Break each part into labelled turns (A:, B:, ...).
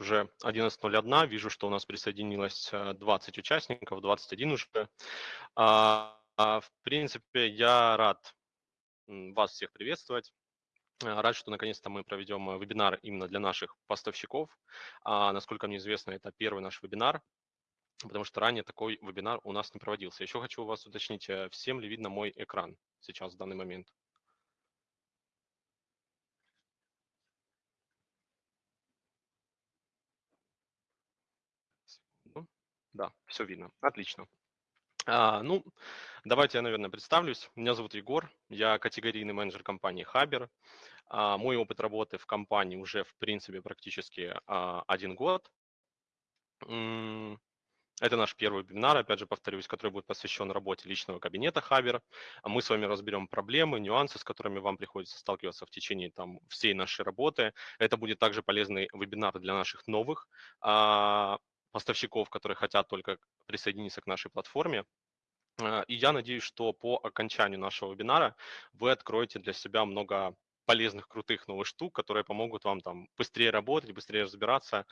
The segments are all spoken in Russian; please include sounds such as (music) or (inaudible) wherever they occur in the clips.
A: сейчас уже 11.01, вижу, что у нас присоединилось 20 э, участников, 21 уже. А, а, в принципе, я рад вас всех приветствовать. Э, рад, что наконец-то мы проведем вебинар именно для наших поставщиков. А, насколько мне известно, это первый наш вебинар, потому что ранее такой вебинар у нас не проводился. Еще хочу у вас уточнить, всем ли видно мой экран сейчас в данный момент? Да, все видно. Отлично. А, ну, давайте я, наверное, представлюсь. Меня зовут Егор, я категорийный менеджер компании Хабер. А, мой опыт работы в компании уже, в принципе, практически а, один год. Это наш первый вебинар, опять же повторюсь, который будет посвящен работе личного кабинета Хабер. Мы с вами разберем проблемы, нюансы, с которыми вам приходится сталкиваться в течение там, всей нашей работы. Это будет также полезный вебинар для наших новых поставщиков, которые хотят только присоединиться к нашей платформе. А, и я надеюсь, что по окончанию нашего вебинара вы откроете для себя много полезных, крутых новых штук, которые помогут вам там быстрее работать, быстрее разбираться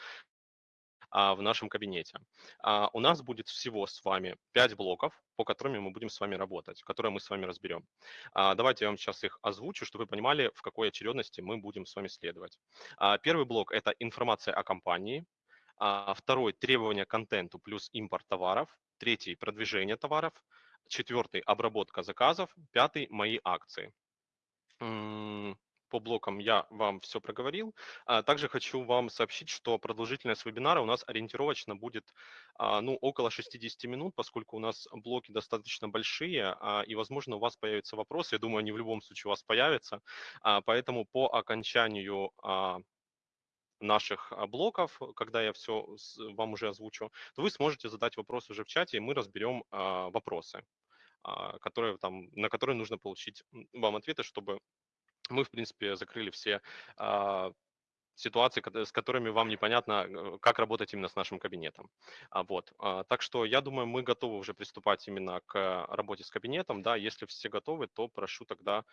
A: а, в нашем кабинете. А, у нас будет всего с вами 5 блоков, по которым мы будем с вами работать, которые мы с вами разберем. Давайте я вам сейчас их озвучу, чтобы вы понимали, в какой очередности мы будем с вами следовать. Первый блок – это информация о компании. А, второй – требования к контенту плюс импорт товаров. Третий – продвижение товаров. Четвертый – обработка заказов. Пятый – мои акции. По блокам я вам все проговорил. А, также хочу вам сообщить, что продолжительность вебинара у нас ориентировочно будет а, ну, около 60 минут, поскольку у нас блоки достаточно большие, и, возможно, у вас появятся вопросы. Я думаю, они в любом случае у вас появятся. Поэтому по окончанию наших а, блоков, когда я все вам уже озвучу, то вы сможете задать вопрос уже в чате, и мы разберем а, вопросы, а, которые, там, на которые нужно получить вам ответы, чтобы мы, в принципе, закрыли все ситуации, с которыми вам непонятно, как работать именно с нашим кабинетом. Вот. Так что я думаю, мы готовы уже приступать именно к работе с кабинетом. Да, если все готовы, то прошу тогда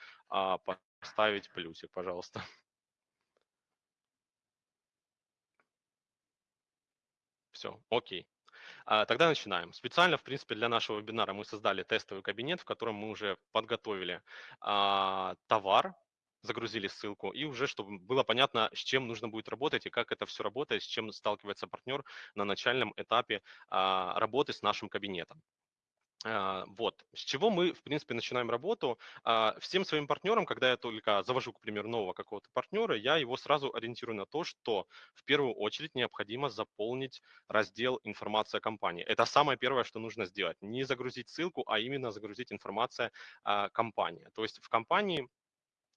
A: поставить плюсик, пожалуйста. Все, окей. А, тогда начинаем. Специально, в принципе, для нашего вебинара мы создали тестовый кабинет, в котором мы уже подготовили а, товар, загрузили ссылку, и уже, чтобы было понятно, с чем нужно будет работать и как это все работает, с чем сталкивается партнер на начальном этапе а, работы с нашим кабинетом. А, вот, с чего мы, в принципе, начинаем работу. А, всем своим партнерам, когда я только завожу, к примеру, нового какого-то партнера, я его сразу ориентирую на то, что в первую очередь необходимо заполнить раздел «Информация компании». Это самое первое, что нужно сделать. Не загрузить ссылку, а именно загрузить информация компании. То есть в компании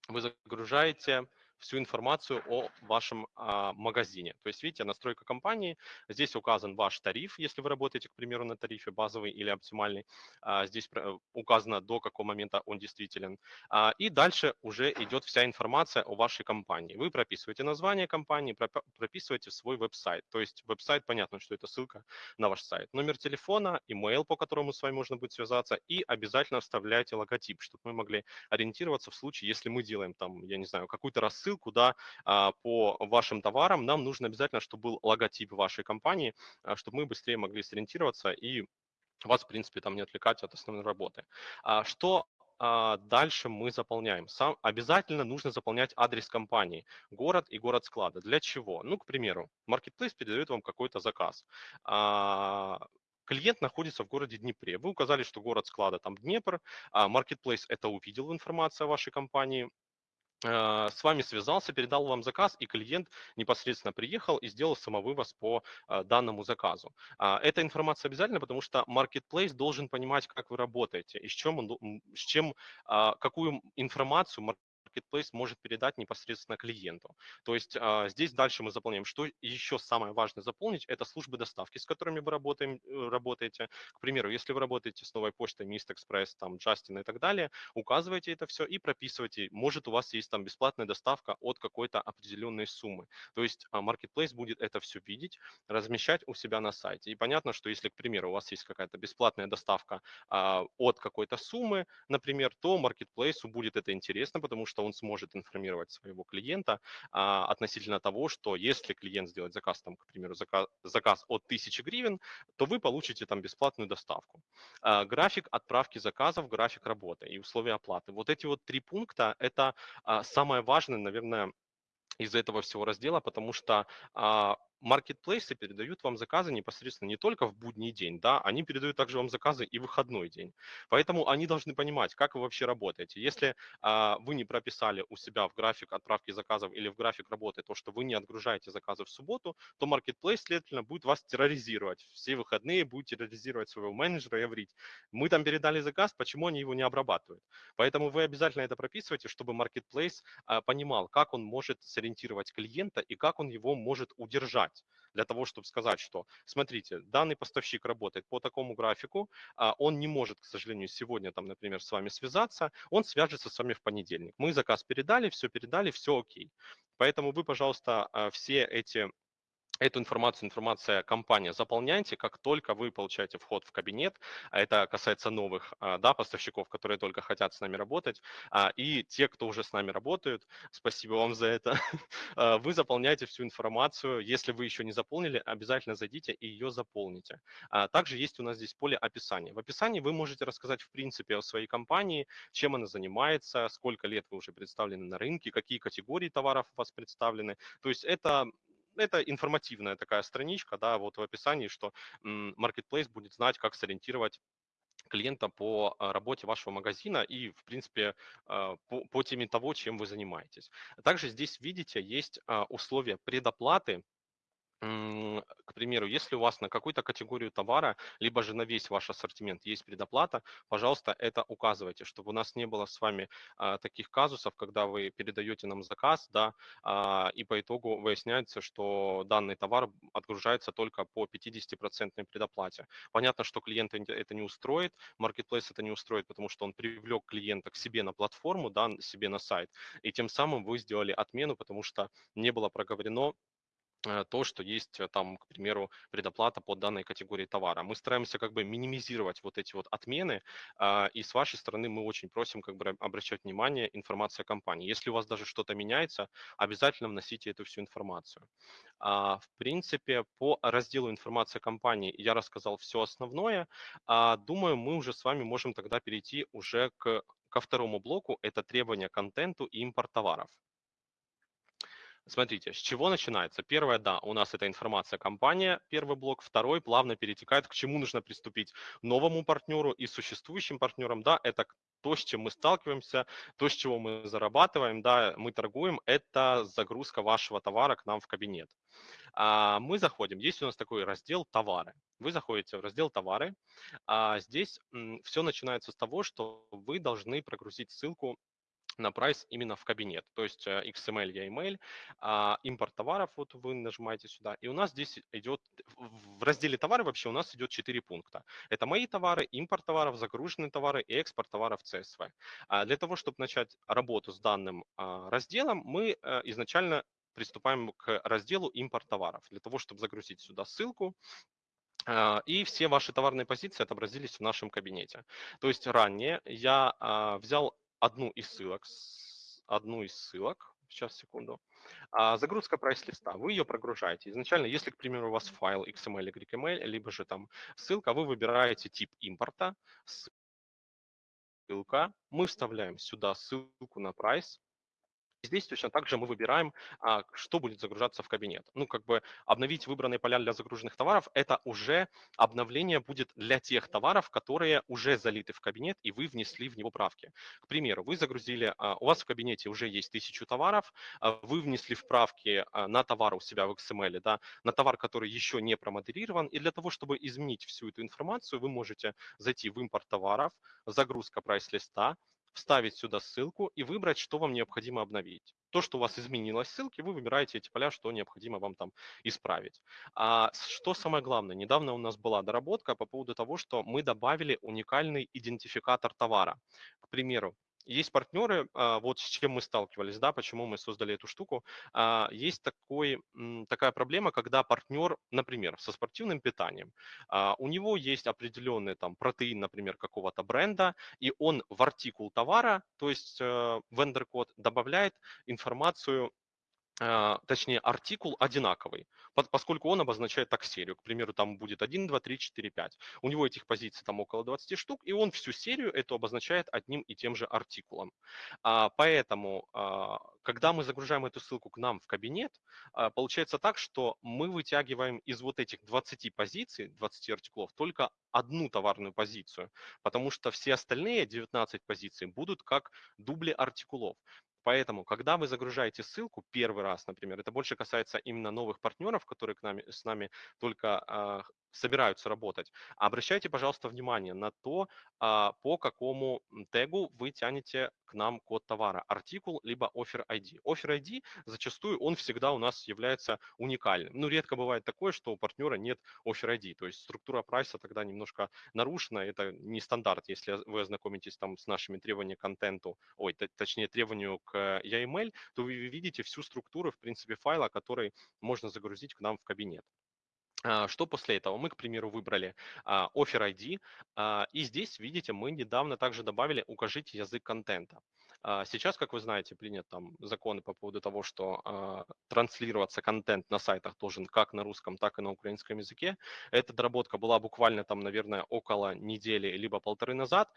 A: вы загружаете всю информацию о вашем а, магазине. То есть, видите, настройка компании, здесь указан ваш тариф, если вы работаете, к примеру, на тарифе базовый или оптимальный, а, здесь указано, до какого момента он действителен. А, и дальше уже идет вся информация о вашей компании. Вы прописываете название компании, прописываете свой веб-сайт. То есть веб-сайт, понятно, что это ссылка на ваш сайт. Номер телефона, email, по которому с вами можно будет связаться, и обязательно вставляйте логотип, чтобы мы могли ориентироваться в случае, если мы делаем там, я не знаю, какую-то рассылку, ссылку да, а, по вашим товарам, нам нужно обязательно, чтобы был логотип вашей компании, а, чтобы мы быстрее могли сориентироваться и вас, в принципе, там не отвлекать от основной работы. А, что дальше мы заполняем. Сам, обязательно нужно заполнять адрес компании, город и город склада. Для чего? Ну, к примеру, Marketplace передает вам какой-то заказ. Клиент находится в городе Днепре. Вы указали, что город склада там Днепр. Marketplace это увидел информацию о вашей компании, с вами связался, передал вам заказ, и клиент непосредственно приехал и сделал самовывоз по э, данному заказу. А, эта информация обязательна, потому что Marketplace должен понимать, как вы работаете и с чем, с чем а, какую информацию Marketplace может передать непосредственно клиенту. То есть а, здесь дальше мы заполняем. Что еще самое важное заполнить, это службы доставки, с которыми вы работаем, э, работаете. К примеру, если вы работаете с новой почтой, Mist Express, там, Justin и так далее, указывайте это все и прописывайте. Может, у вас есть там бесплатная доставка от какой-то определенной суммы. То есть а, Marketplace будет это все видеть, размещать у себя на сайте. И понятно, что если, к примеру, у вас есть какая-то бесплатная доставка а, от какой-то суммы, например, то Marketplace будет это интересно, потому что он сможет информировать своего клиента а, относительно того, что если клиент сделает заказ, там, к примеру, заказ, заказ от 1000 гривен, то вы получите там бесплатную доставку. А, график отправки заказов, график работы и условия оплаты. Вот эти вот три пункта – это а, самое важное, наверное, из этого всего раздела, потому что а, маркетплейсы передают вам заказы непосредственно не только в будний день, да, они передают также вам заказы и в выходной день. Поэтому они должны понимать, как вы вообще работаете. Если а, вы не прописали у себя в график отправки заказов или в график работы то, что вы не отгружаете заказы в субботу, то маркетплейс, следовательно, будет вас терроризировать. Все выходные будет терроризировать своего менеджера и говорить, мы там передали заказ, почему они его не обрабатывают. Поэтому вы обязательно это прописывайте, чтобы маркетплейс а, понимал, как он может сориентировать клиента и как он его может удержать знать для того, чтобы сказать, что, смотрите, данный поставщик работает по такому графику, а он не может, к сожалению, сегодня, там, например, с вами связаться, он свяжется с вами в понедельник. Мы заказ передали, все передали, все окей. Поэтому вы, пожалуйста, а, все эти Эту информацию, информация компания заполняйте, как только вы получаете вход в кабинет, а это касается новых а, да, поставщиков, которые только хотят с нами работать, а, и те, кто уже с нами работают, спасибо вам за это, (laughs) вы заполняете всю информацию, если вы еще не заполнили, обязательно зайдите и ее заполните. Также есть у нас здесь поле описания. В описании вы можете рассказать в принципе о своей компании, чем она занимается, сколько лет вы уже представлены на рынке, какие категории товаров у вас представлены. То есть это это информативная такая страничка, да, вот в описании, что Marketplace будет знать, как сориентировать клиента по а, работе вашего магазина и, в принципе, а, по, по теме того, чем вы занимаетесь. Также здесь, видите, есть а, условия предоплаты к примеру, если у вас на какую-то категорию товара, либо же на весь ваш ассортимент есть предоплата, пожалуйста, это указывайте, чтобы у нас не было с вами а, таких казусов, когда вы передаете нам заказ, да, а, и по итогу выясняется, что данный товар отгружается только по 50% предоплате. Понятно, что клиента это не устроит, Marketplace это не устроит, потому что он привлек клиента к себе на платформу, да, себе на сайт, и тем самым вы сделали отмену, потому что не было проговорено то, что есть э, там, к примеру, предоплата по данной категории товара. Мы стараемся как бы минимизировать вот эти вот отмены, а, и с вашей стороны мы очень просим как бы обращать внимание информация компании. Если у вас даже что-то меняется, обязательно вносите эту всю информацию. А, в принципе, по разделу информация компании я рассказал все основное. А, думаю, мы уже с вами можем тогда перейти уже к, ко второму блоку, это требования к контенту и импорт товаров. Смотрите, с чего начинается? Первое, да, у нас это информация компания, первый блок. Второй плавно перетекает, к чему нужно приступить новому партнеру и существующим партнерам. Да, это то, с чем мы сталкиваемся, то, с чего мы зарабатываем, да, мы торгуем, это загрузка вашего товара к нам в кабинет. А мы заходим, есть у нас такой раздел «Товары». Вы заходите в раздел «Товары». А здесь все начинается с того, что вы должны прогрузить ссылку на прайс именно в кабинет. То есть э, XML, email, а, импорт товаров, вот вы нажимаете сюда, и у нас здесь идет, в разделе товары вообще у нас идет 4 пункта. Это мои товары, импорт товаров, загруженные товары и экспорт товаров CSV. А для того, чтобы начать работу с данным а, разделом, мы э, изначально приступаем к разделу импорт товаров. Для того, чтобы загрузить сюда ссылку, и все ваши товарные позиции отобразились в нашем кабинете. То есть ранее я взял одну из ссылок, одну из ссылок, сейчас, секунду, а, загрузка прайс-листа, вы ее прогружаете. Изначально, если, к примеру, у вас файл XML или XML, либо же там ссылка, вы выбираете тип импорта, ссылка, мы вставляем сюда ссылку на прайс, Здесь точно так же мы выбираем, а, что будет загружаться в кабинет. Ну, как бы обновить выбранные поля для загруженных товаров, это уже обновление будет для тех товаров, которые уже залиты в кабинет, и вы внесли в него правки. К примеру, вы загрузили, а, у вас в кабинете уже есть тысячу товаров, а, вы внесли вправки на товар у себя в XML, да, на товар, который еще не промодерирован, и для того, чтобы изменить всю эту информацию, вы можете зайти в импорт товаров, загрузка прайс-листа, вставить сюда ссылку и выбрать, что вам необходимо обновить. То, что у вас изменилось в ссылке, вы выбираете эти поля, что необходимо вам там исправить. А что самое главное, недавно у нас была доработка по поводу того, что мы добавили уникальный идентификатор товара. К примеру, есть партнеры, а, вот с чем мы сталкивались, да, почему мы создали эту штуку. А, есть такой, такая проблема, когда партнер, например, со спортивным питанием, а, у него есть определенный там протеин, например, какого-то бренда, и он в артикул товара, то есть э, вендор-код, добавляет информацию точнее, артикул одинаковый, поскольку он обозначает так серию. К примеру, там будет 1, 2, 3, 4, 5. У него этих позиций там около 20 штук, и он всю серию эту обозначает одним и тем же артикулом. А, поэтому, а, когда мы загружаем эту ссылку к нам в кабинет, получается так, что мы вытягиваем из вот этих 20 позиций, 20 артикулов, только одну товарную позицию, потому что все остальные 19 позиций будут как дубли артикулов. Поэтому, когда вы загружаете ссылку первый раз, например, это больше касается именно новых партнеров, которые к нами, с нами только э, собираются работать, обращайте, пожалуйста, внимание на то, э, по какому тегу вы тянете к нам код товара, артикул, либо offer ID. Offer ID зачастую он всегда у нас является уникальным. Ну, редко бывает такое, что у партнера нет offer ID, то есть структура прайса тогда немножко нарушена, это не стандарт, если вы ознакомитесь там с нашими требованиями к контенту, ой, точнее требованию к EML, то вы видите всю структуру, в принципе, файла, который можно загрузить к нам в кабинет. А, что после этого? Мы, к примеру, выбрали а, Offer ID, а, и здесь, видите, мы недавно также добавили «Укажите язык контента». Сейчас, как вы знаете, принят там законы по поводу того, что транслироваться контент на сайтах должен как на русском, так и на украинском языке. Эта доработка была буквально там, наверное, около недели либо полторы назад.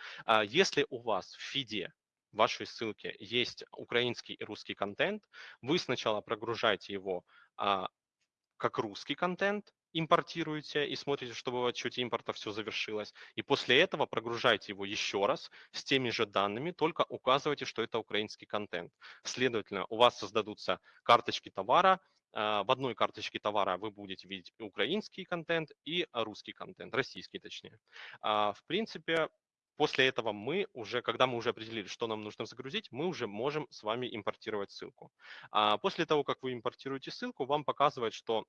A: Если у вас в фиде в вашей ссылке есть украинский и русский контент, вы сначала прогружаете его как русский контент, импортируете и смотрите, чтобы в отчете импорта все завершилось. И после этого прогружайте его еще раз с теми же данными, только указывайте, что это украинский контент. Следовательно, у вас создадутся карточки товара, а, в одной карточке товара вы будете видеть украинский контент и русский контент, российский точнее. А, в принципе, после этого мы уже, когда мы уже определили, что нам нужно загрузить, мы уже можем с вами импортировать ссылку. А после того, как вы импортируете ссылку, вам показывает, что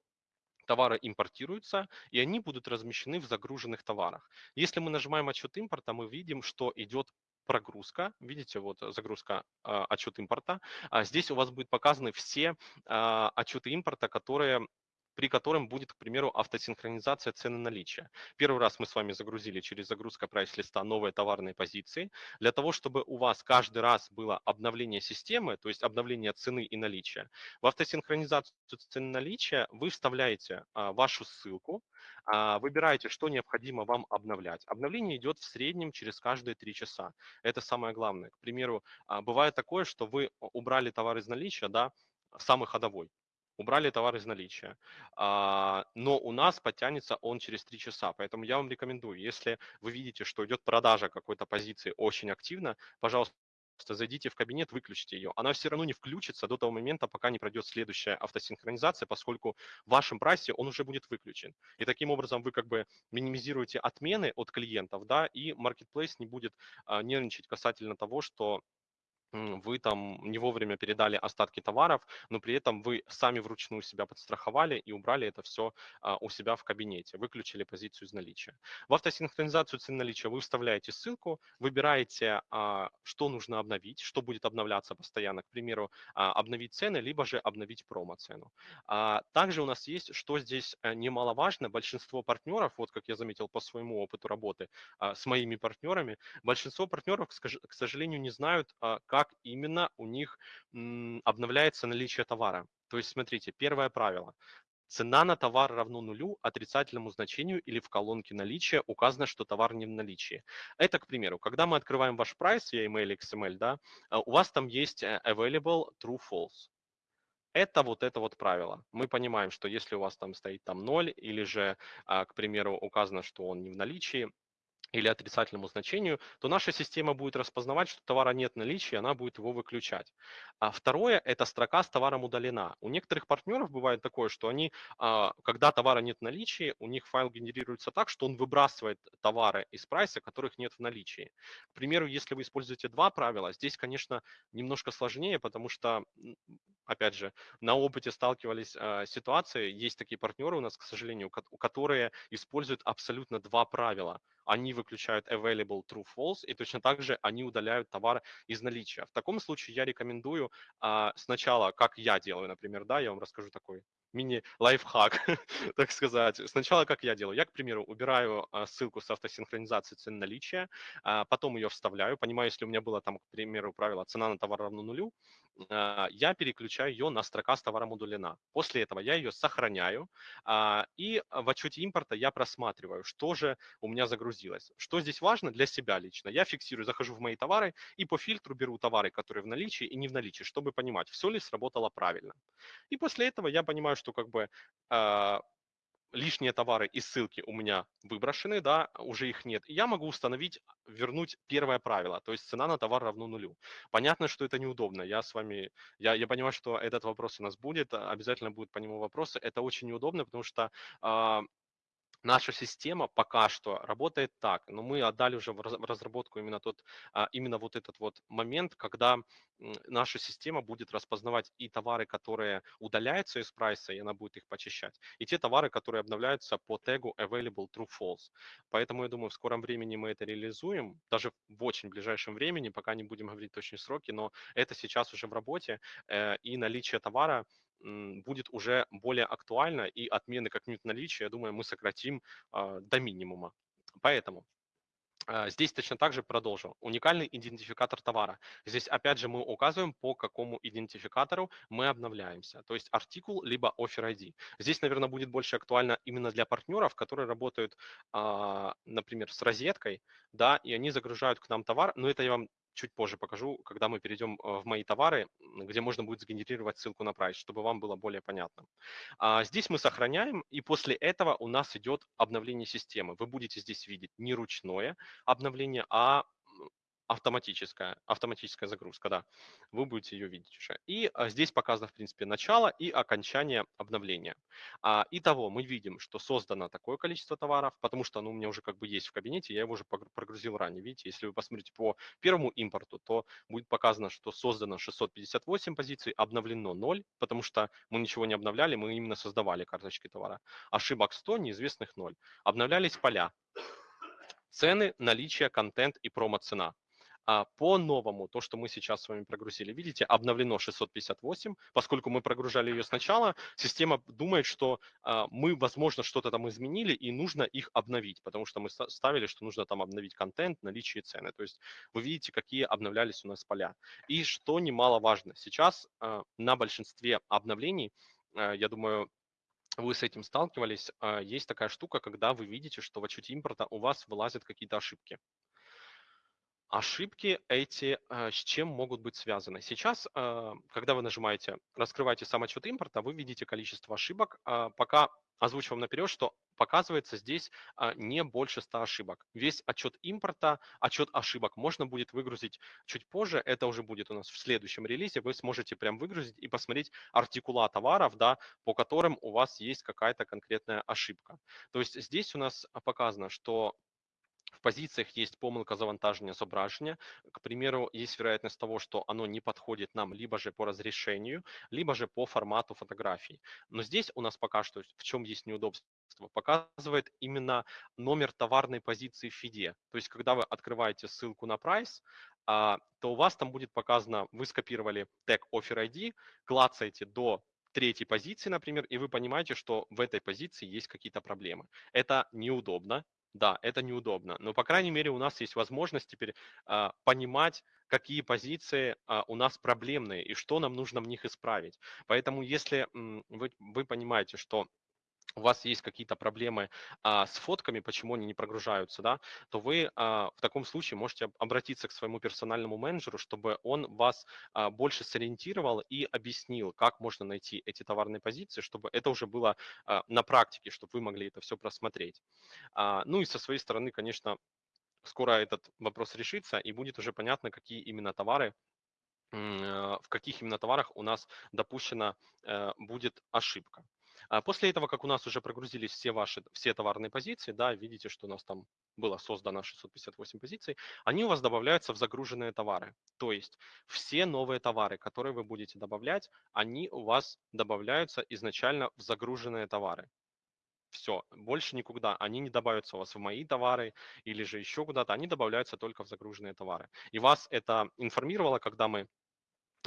A: товары импортируются, и они будут размещены в загруженных товарах. Если мы нажимаем отчет импорта, мы видим, что идет прогрузка, видите, вот загрузка э, отчет импорта. А здесь у вас будут показаны все э, отчеты импорта, которые при котором будет, к примеру, автосинхронизация цены наличия. Первый раз мы с вами загрузили через загрузка прайс-листа новые товарные позиции. Для того, чтобы у вас каждый раз было обновление системы, то есть обновление цены и наличия, в автосинхронизацию цены наличия вы вставляете а, вашу ссылку, а, выбираете, что необходимо вам обновлять. Обновление идет в среднем через каждые три часа. Это самое главное. К примеру, а, бывает такое, что вы убрали товар из наличия, да, самый ходовой, убрали товар из наличия. А, но у нас подтянется он через 3 часа. Поэтому я вам рекомендую, если вы видите, что идет продажа какой-то позиции очень активно, пожалуйста, зайдите в кабинет, выключите ее. Она все равно не включится до того момента, пока не пройдет следующая автосинхронизация, поскольку в вашем прайсе он уже будет выключен. И таким образом вы как бы минимизируете отмены от клиентов, да, и Marketplace не будет а, нервничать касательно того, что вы там не вовремя передали остатки товаров, но при этом вы сами вручную себя подстраховали и убрали это все а, у себя в кабинете, выключили позицию из наличия. В автосинхронизацию цен наличия вы вставляете ссылку, выбираете, а, что нужно обновить, что будет обновляться постоянно, к примеру, а, обновить цены, либо же обновить промо-цену. Также у нас есть, что здесь э, немаловажно, большинство партнеров, вот как я заметил по своему опыту работы с моими партнерами, большинство партнеров, к сожалению, не знают, как как именно у них обновляется наличие товара. То есть, смотрите, первое правило. Цена на товар равно нулю, отрицательному значению или в колонке наличия указано, что товар не в наличии. Это, к примеру, когда мы открываем ваш прайс, я email XML, да, а, у вас там есть э, available true false. Это вот это вот правило. Мы понимаем, что если у вас там стоит там 0 или же, а, к примеру, указано, что он не в наличии, или отрицательному значению, то наша система будет распознавать, что товара нет наличия, и она будет его выключать. А второе – это строка с товаром удалена. У некоторых партнеров бывает такое, что они, а, когда товара нет в наличии, у них файл генерируется так, что он выбрасывает товары из прайса, которых нет в наличии. К примеру, если вы используете два правила, здесь, конечно, немножко сложнее, потому что опять же, на опыте сталкивались э, ситуации, есть такие партнеры у нас, к сожалению, которые используют абсолютно два правила. Они выключают available true false, и точно так же они удаляют товар из наличия. В таком случае я рекомендую э, сначала, как я делаю, например, да, я вам расскажу такой мини-лайфхак, (laughs) так сказать. Сначала как я делаю? Я, к примеру, убираю а, ссылку с автосинхронизацией цен наличия, а, потом ее вставляю, понимаю, если у меня было там, к примеру, правило цена на товар равно нулю, а, я переключаю ее на строка с товаром удалена. После этого я ее сохраняю, и в отчете импорта я просматриваю, что же у меня загрузилось. Что здесь важно для себя лично? Я фиксирую, захожу в мои товары и по фильтру беру товары, которые в наличии и не в наличии, чтобы понимать, все ли сработало правильно. И после этого я понимаю, что как бы э, лишние товары и ссылки у меня выброшены, да, уже их нет. Я могу установить, вернуть первое правило, то есть цена на товар равно нулю. Понятно, что это неудобно. Я с вами, я, я понимаю, что этот вопрос у нас будет, обязательно будут по нему вопросы. Это очень неудобно, потому что э, наша система пока что работает так, но мы отдали уже в разработку именно тот, а, именно вот этот вот момент, когда наша система будет распознавать и товары, которые удаляются из прайса, и она будет их почищать, и те товары, которые обновляются по тегу available true false. Поэтому я думаю, в скором времени мы это реализуем, даже в очень ближайшем времени, пока не будем говорить точные сроки, но это сейчас уже в работе, э, и наличие товара будет уже более актуально, и отмены как-нибудь наличия, я думаю, мы сократим а, до минимума. Поэтому а, Здесь точно так же продолжу. Уникальный идентификатор товара. Здесь опять же мы указываем, по какому идентификатору мы обновляемся. То есть артикул либо offer ID. Здесь, наверное, будет больше актуально именно для партнеров, которые работают, а, например, с розеткой, да, и они загружают к нам товар. Но это я вам чуть позже покажу, когда мы перейдем э, в мои товары, где можно будет сгенерировать ссылку на прайс, чтобы вам было более понятно. А здесь мы сохраняем, и после этого у нас идет обновление системы. Вы будете здесь видеть не ручное обновление, а автоматическая, автоматическая загрузка, да, вы будете ее видеть уже. И а, здесь показано, в принципе, начало и окончание обновления. А, итого мы видим, что создано такое количество товаров, потому что оно у меня уже как бы есть в кабинете, я его уже прогрузил ранее. Видите, если вы посмотрите по первому импорту, то будет показано, что создано 658 позиций, обновлено 0, потому что мы ничего не обновляли, мы именно создавали карточки товара. Ошибок 100, неизвестных 0. Обновлялись поля, цены, наличие, контент и промо-цена. А по-новому, то, что мы сейчас с вами прогрузили, видите, обновлено 658, поскольку мы прогружали ее сначала, система думает, что а, мы, возможно, что-то там изменили и нужно их обновить, потому что мы ставили, что нужно там обновить контент, наличие цены. То есть вы видите, какие обновлялись у нас поля. И что немаловажно, сейчас а, на большинстве обновлений, а, я думаю, вы с этим сталкивались, а, есть такая штука, когда вы видите, что в отчете импорта у вас вылазят какие-то ошибки. Ошибки эти э, с чем могут быть связаны? Сейчас, э, когда вы нажимаете «Раскрывайте сам отчет импорта», вы видите количество ошибок. А, пока озвучу вам наперед, что показывается здесь а, не больше 100 ошибок. Весь отчет импорта, отчет ошибок можно будет выгрузить чуть позже. Это уже будет у нас в следующем релизе. Вы сможете прям выгрузить и посмотреть артикула товаров, да, по которым у вас есть какая-то конкретная ошибка. То есть здесь у нас показано, что в позициях есть помилка завантаження зображення. К примеру, есть вероятность того, что оно не подходит нам либо же по разрешению, либо же по формату фотографий. Но здесь у нас пока что, в чем есть неудобство, показывает именно номер товарной позиции в фиде. То есть, когда вы открываете ссылку на прайс, а, то у вас там будет показано, вы скопировали тег offer ID, клацаете до третьей позиции, например, и вы понимаете, что в этой позиции есть какие-то проблемы. Это неудобно, да, это неудобно, но, по крайней мере, у нас есть возможность теперь а, понимать, какие позиции а, у нас проблемные и что нам нужно в них исправить. Поэтому, если м, вы, вы понимаете, что у вас есть какие-то проблемы а, с фотками, почему они не прогружаются, да, то вы а, в таком случае можете обратиться к своему персональному менеджеру, чтобы он вас а, больше сориентировал и объяснил, как можно найти эти товарные позиции, чтобы это уже было а, на практике, чтобы вы могли это все просмотреть. А, ну и со своей стороны, конечно, скоро этот вопрос решится и будет уже понятно, какие именно товары э, в каких именно товарах у нас допущена э, будет ошибка. А после этого, как у нас уже прогрузились все ваши, все товарные позиции, да, видите, что у нас там было создано 658 позиций, они у вас добавляются в загруженные товары. То есть все новые товары, которые вы будете добавлять, они у вас добавляются изначально в загруженные товары. Все, больше никуда. Они не добавятся у вас в мои товары или же еще куда-то. Они добавляются только в загруженные товары. И вас это информировало, когда мы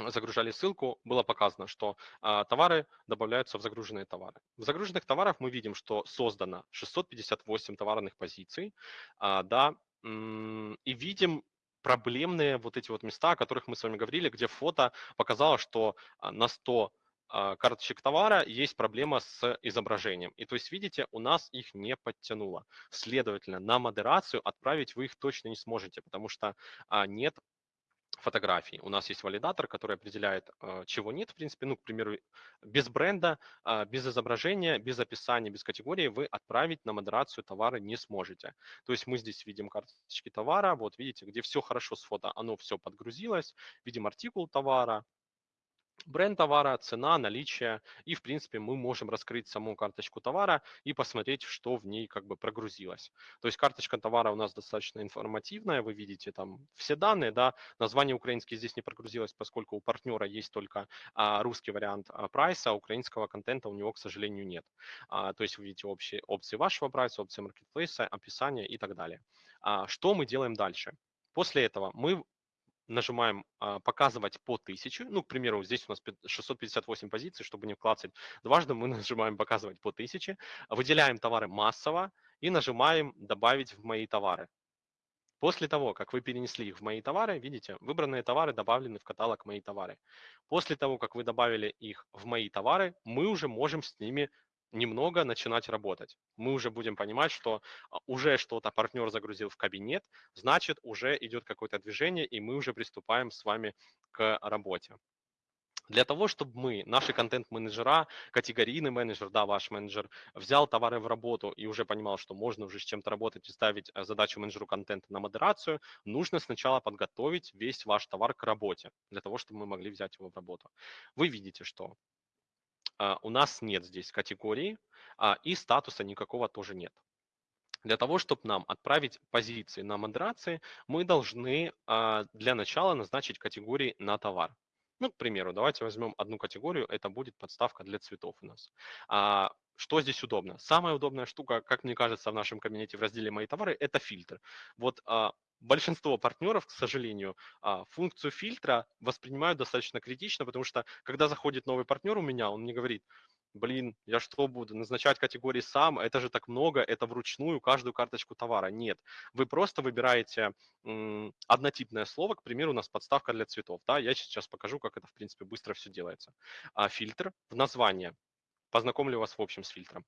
A: загружали ссылку, было показано, что а, товары добавляются в загруженные товары. В загруженных товарах мы видим, что создано 658 товарных позиций, а, да, и видим проблемные вот эти вот места, о которых мы с вами говорили, где фото показало, что а, на 100 а, карточек товара есть проблема с изображением. И то есть, видите, у нас их не подтянуло. Следовательно, на модерацию отправить вы их точно не сможете, потому что нет фотографий. У нас есть валидатор, который определяет, а, чего нет, в принципе. Ну, к примеру, без бренда, без изображения, без описания, без категории вы отправить на модерацию товары не сможете. То есть мы здесь видим карточки товара, вот видите, где все хорошо с фото, оно все подгрузилось, видим артикул товара, бренд товара, цена, наличие, и, в принципе, мы можем раскрыть саму карточку товара и посмотреть, что в ней как бы прогрузилось. То есть карточка товара у нас достаточно информативная, вы видите там все данные, да, название украинский здесь не прогрузилось, поскольку у партнера есть только а, русский вариант а, прайса, а украинского контента у него, к сожалению, нет. А, то есть вы видите общие опции вашего прайса, опции маркетплейса, описание и так далее. А, что мы делаем дальше? После этого мы нажимаем а, «Показывать по 1000». Ну, к примеру, здесь у нас 658 позиций, чтобы не вкладывать дважды, мы (laughs) нажимаем «Показывать по 1000». Выделяем товары массово и нажимаем «Добавить в мои товары». После того, как вы перенесли их в мои товары, видите, выбранные товары добавлены в каталог «Мои товары». После того, как вы добавили их в «Мои товары», мы уже можем с ними немного начинать работать. Мы уже будем понимать, что а, уже что-то партнер загрузил в кабинет, значит, уже идет какое-то движение, и мы уже приступаем с вами к работе. Для того, чтобы мы, наши контент-менеджера, категорийный менеджер, да, ваш менеджер, взял товары в работу и уже понимал, что можно уже с чем-то работать и ставить э, задачу менеджеру контента на модерацию, нужно сначала подготовить весь ваш товар к работе, для того, чтобы мы могли взять его в работу. Вы видите, что у нас нет здесь категории, а, и статуса никакого тоже нет. Для того, чтобы нам отправить позиции на модерации, мы должны а, для начала назначить категории на товар. Ну, к примеру, давайте возьмем одну категорию, это будет подставка для цветов у нас. Что здесь удобно? Самая удобная штука, как мне кажется, в нашем кабинете в разделе «Мои товары» – это фильтр. Вот большинство партнеров, к сожалению, а, функцию фильтра воспринимают достаточно критично, потому что когда заходит новый партнер у меня, он мне говорит, блин, я что буду, назначать категории сам, это же так много, это вручную каждую карточку товара. Нет, вы просто выбираете м, однотипное слово, к примеру, у нас подставка для цветов, да, я сейчас покажу, как это, в принципе, быстро все делается. А фильтр в название, познакомлю вас в общем с фильтром.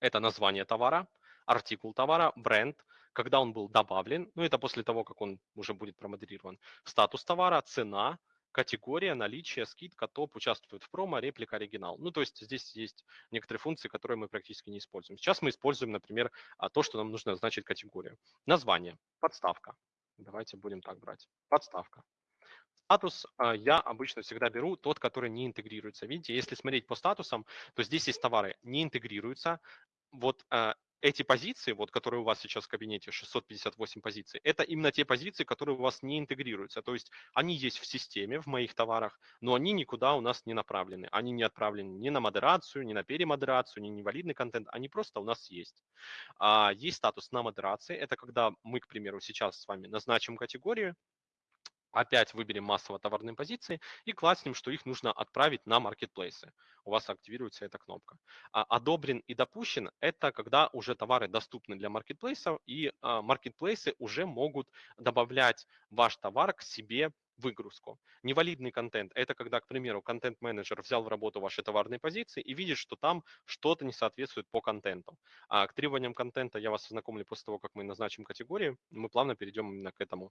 A: Это название товара, артикул товара, бренд, когда он был добавлен, ну это после того, как он уже будет промодерирован, статус товара, цена, категория, наличие, скидка, топ, участвует в промо, реплика, оригинал. Ну, то есть здесь есть некоторые функции, которые мы практически не используем. Сейчас мы используем, например, а, то, что нам нужно назначить категорию. Название, подставка. Давайте будем так брать. Подставка. Статус а, я обычно всегда беру тот, который не интегрируется. Видите, если смотреть по статусам, то здесь есть товары, не интегрируются. Вот а, эти позиции, вот, которые у вас сейчас в кабинете, 658 позиций, это именно те позиции, которые у вас не интегрируются. То есть они есть в системе, в моих товарах, но они никуда у нас не направлены. Они не отправлены ни на модерацию, ни на перемодерацию, ни на невалидный контент. Они просто у нас есть. А, есть статус на модерации. Это когда мы, к примеру, сейчас с вами назначим категорию, опять выберем массово товарные позиции и класснем, что их нужно отправить на маркетплейсы. У вас активируется эта кнопка. А одобрен и допущен – это когда уже товары доступны для маркетплейсов, и а, маркетплейсы уже могут добавлять ваш товар к себе выгрузку. Невалидный контент – это когда, к примеру, контент-менеджер взял в работу ваши товарные позиции и видит, что там что-то не соответствует по контенту. А к требованиям контента я вас ознакомлю после того, как мы назначим категории. Мы плавно перейдем именно к этому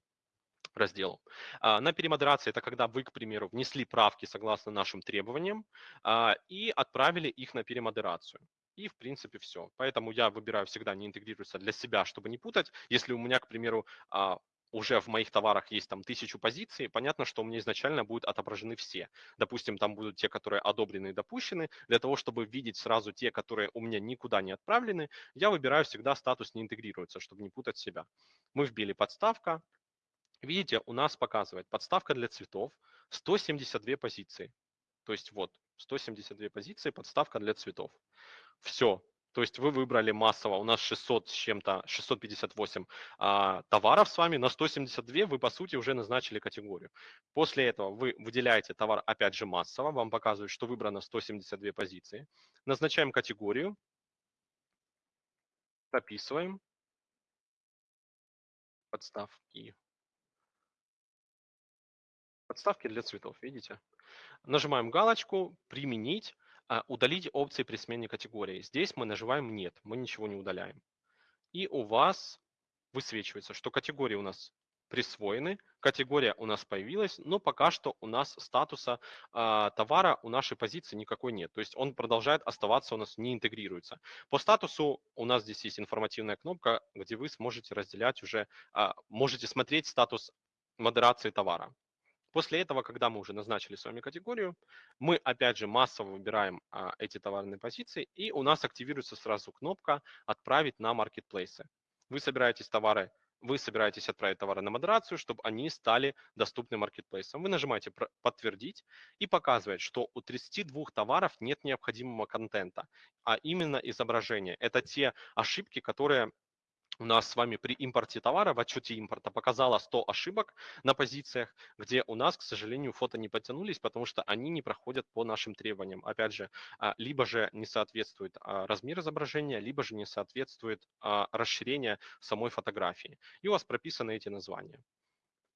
A: разделу. А, на перемодерации это когда вы, к примеру, внесли правки согласно нашим требованиям а, и отправили их на перемодерацию. И, в принципе, все. Поэтому я выбираю всегда не интегрируется для себя, чтобы не путать. Если у меня, к примеру, а, уже в моих товарах есть там тысячу позиций, понятно, что у меня изначально будут отображены все. Допустим, там будут те, которые одобрены и допущены. Для того, чтобы видеть сразу те, которые у меня никуда не отправлены, я выбираю всегда статус не интегрируется, чтобы не путать себя. Мы вбили подставка. Видите, у нас показывает подставка для цветов 172 позиции. То есть вот 172 позиции, подставка для цветов. Все, то есть вы выбрали массово, у нас 600 с чем-то, 658 а, товаров с вами, на 172 вы по сути уже назначили категорию. После этого вы выделяете товар опять же массово, вам показывают, что выбрано 172 позиции. Назначаем категорию, прописываем подставки. Подставки для цветов, видите? Нажимаем галочку «Применить». А, удалить опции при смене категории. Здесь мы нажимаем «Нет», мы ничего не удаляем. И у вас высвечивается, что категории у нас присвоены, категория у нас появилась, но пока что у нас статуса э, товара у нашей позиции никакой нет. То есть он продолжает оставаться у нас, не интегрируется. По статусу у нас здесь есть информативная кнопка, где вы сможете разделять уже, э, можете смотреть статус модерации товара. После этого, когда мы уже назначили с вами категорию, мы опять же массово выбираем а, эти товарные позиции, и у нас активируется сразу кнопка «Отправить на маркетплейсы». Вы собираетесь товары, вы собираетесь отправить товары на модерацию, чтобы они стали доступны маркетплейсам. Вы нажимаете «Подтвердить» и показывает, что у 32 товаров нет необходимого контента, а именно изображение. Это те ошибки, которые у нас с вами при импорте товара в отчете импорта показало 100 ошибок на позициях, где у нас, к сожалению, фото не подтянулись, потому что они не проходят по нашим требованиям. Опять же, а, либо же не соответствует а, размер изображения, либо же не соответствует а, расширение самой фотографии. И у вас прописаны эти названия.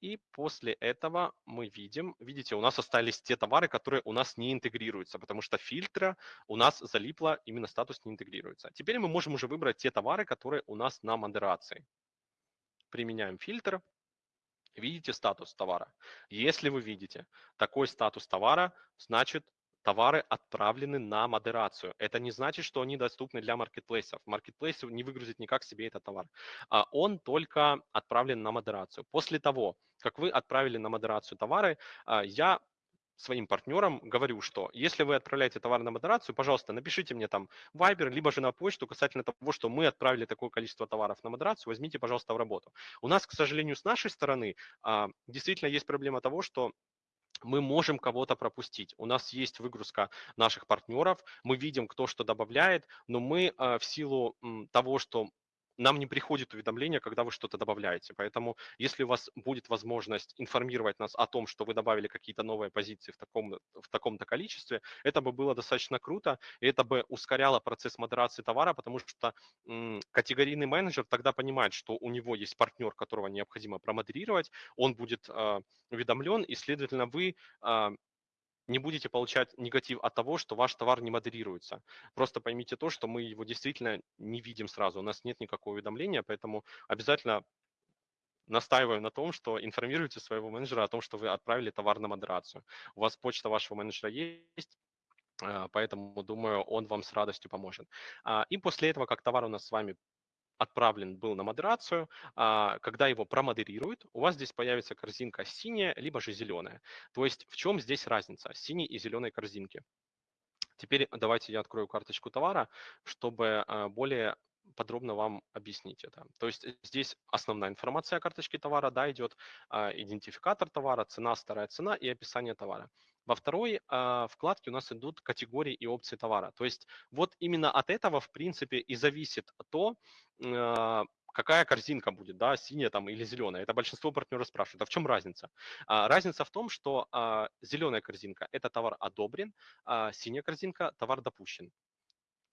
A: И после этого мы видим, видите, у нас остались те товары, которые у нас не интегрируются, потому что фильтра у нас залипло, именно статус не интегрируется. Теперь мы можем уже выбрать те товары, которые у нас на модерации. Применяем фильтр. Видите статус товара. Если вы видите такой статус товара, значит товары отправлены на модерацию. Это не значит, что они доступны для маркетплейсов. Маркетплейсы не выгрузит никак себе этот товар. А он только отправлен на модерацию. После того, как вы отправили на модерацию товары, а, я своим партнерам говорю, что если вы отправляете товар на модерацию, пожалуйста, напишите мне там Viber, либо же на почту касательно того, что мы отправили такое количество товаров на модерацию, возьмите, пожалуйста, в работу. У нас, к сожалению, с нашей стороны а, действительно есть проблема того, что мы можем кого-то пропустить. У нас есть выгрузка наших партнеров, мы видим, кто что добавляет, но мы э, в силу того, что нам не приходит уведомление, когда вы что-то добавляете. Поэтому, если у вас будет возможность информировать нас о том, что вы добавили какие-то новые позиции в, таком, в таком-то количестве, это бы было достаточно круто, и это бы ускоряло процесс модерации товара, потому что м, категорийный менеджер тогда понимает, что у него есть партнер, которого необходимо промодерировать, он будет э, уведомлен, и, следовательно, вы э, не будете получать негатив от того, что ваш товар не модерируется. Просто поймите то, что мы его действительно не видим сразу, у нас нет никакого уведомления, поэтому обязательно настаиваю на том, что информируйте своего менеджера о том, что вы отправили товар на модерацию. У вас почта вашего менеджера есть, а, поэтому, думаю, он вам с радостью поможет. А, и после этого, как товар у нас с вами отправлен был на модерацию, а, когда его промодерируют, у вас здесь появится корзинка синяя, либо же зеленая. То есть в чем здесь разница синей и зеленой корзинки? Теперь давайте я открою карточку товара, чтобы а, более подробно вам объяснить это. То есть здесь основная информация о карточке товара, да, идет а, идентификатор товара, цена, старая цена и описание товара. Во второй э, вкладке у нас идут категории и опции товара. То есть вот именно от этого, в принципе, и зависит то, э, какая корзинка будет, да, синяя там или зеленая. Это большинство партнеров спрашивают, а в чем разница? А, разница в том, что а, зеленая корзинка – это товар одобрен, а синяя корзинка – товар допущен.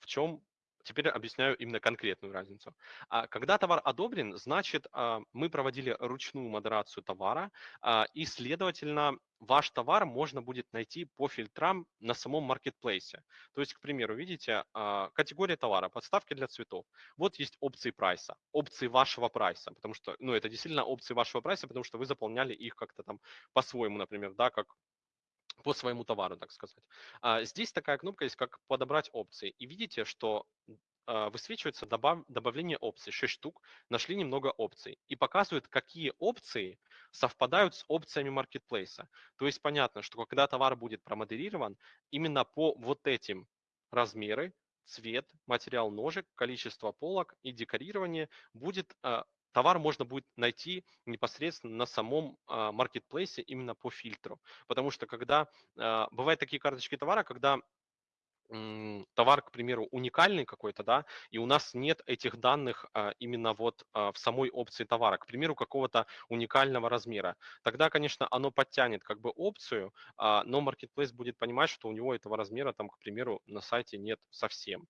A: В чем Теперь объясняю именно конкретную разницу. А когда товар одобрен, значит, а, мы проводили ручную модерацию товара, а, и, следовательно, ваш товар можно будет найти по фильтрам на самом маркетплейсе. То есть, к примеру, видите, категория товара, подставки для цветов. Вот есть опции прайса, опции вашего прайса, потому что, ну, это действительно опции вашего прайса, потому что вы заполняли их как-то там по-своему, например, да, как по своему товару, так сказать. А здесь такая кнопка есть, как подобрать опции. И видите, что а, высвечивается добав, добавление опций, 6 штук, нашли немного опций и показывает, какие опции совпадают с опциями маркетплейса. То есть понятно, что когда товар будет промодерирован, именно по вот этим размеры, цвет, материал ножек, количество полок и декорирование будет а, товар можно будет найти непосредственно на самом маркетплейсе именно по фильтру. Потому что когда бывают такие карточки товара, когда товар, к примеру, уникальный какой-то, да, и у нас нет этих данных а, именно вот а, в самой опции товара, к примеру, какого-то уникального размера. Тогда, конечно, оно подтянет как бы опцию, а, но Marketplace будет понимать, что у него этого размера там, к примеру, на сайте нет совсем.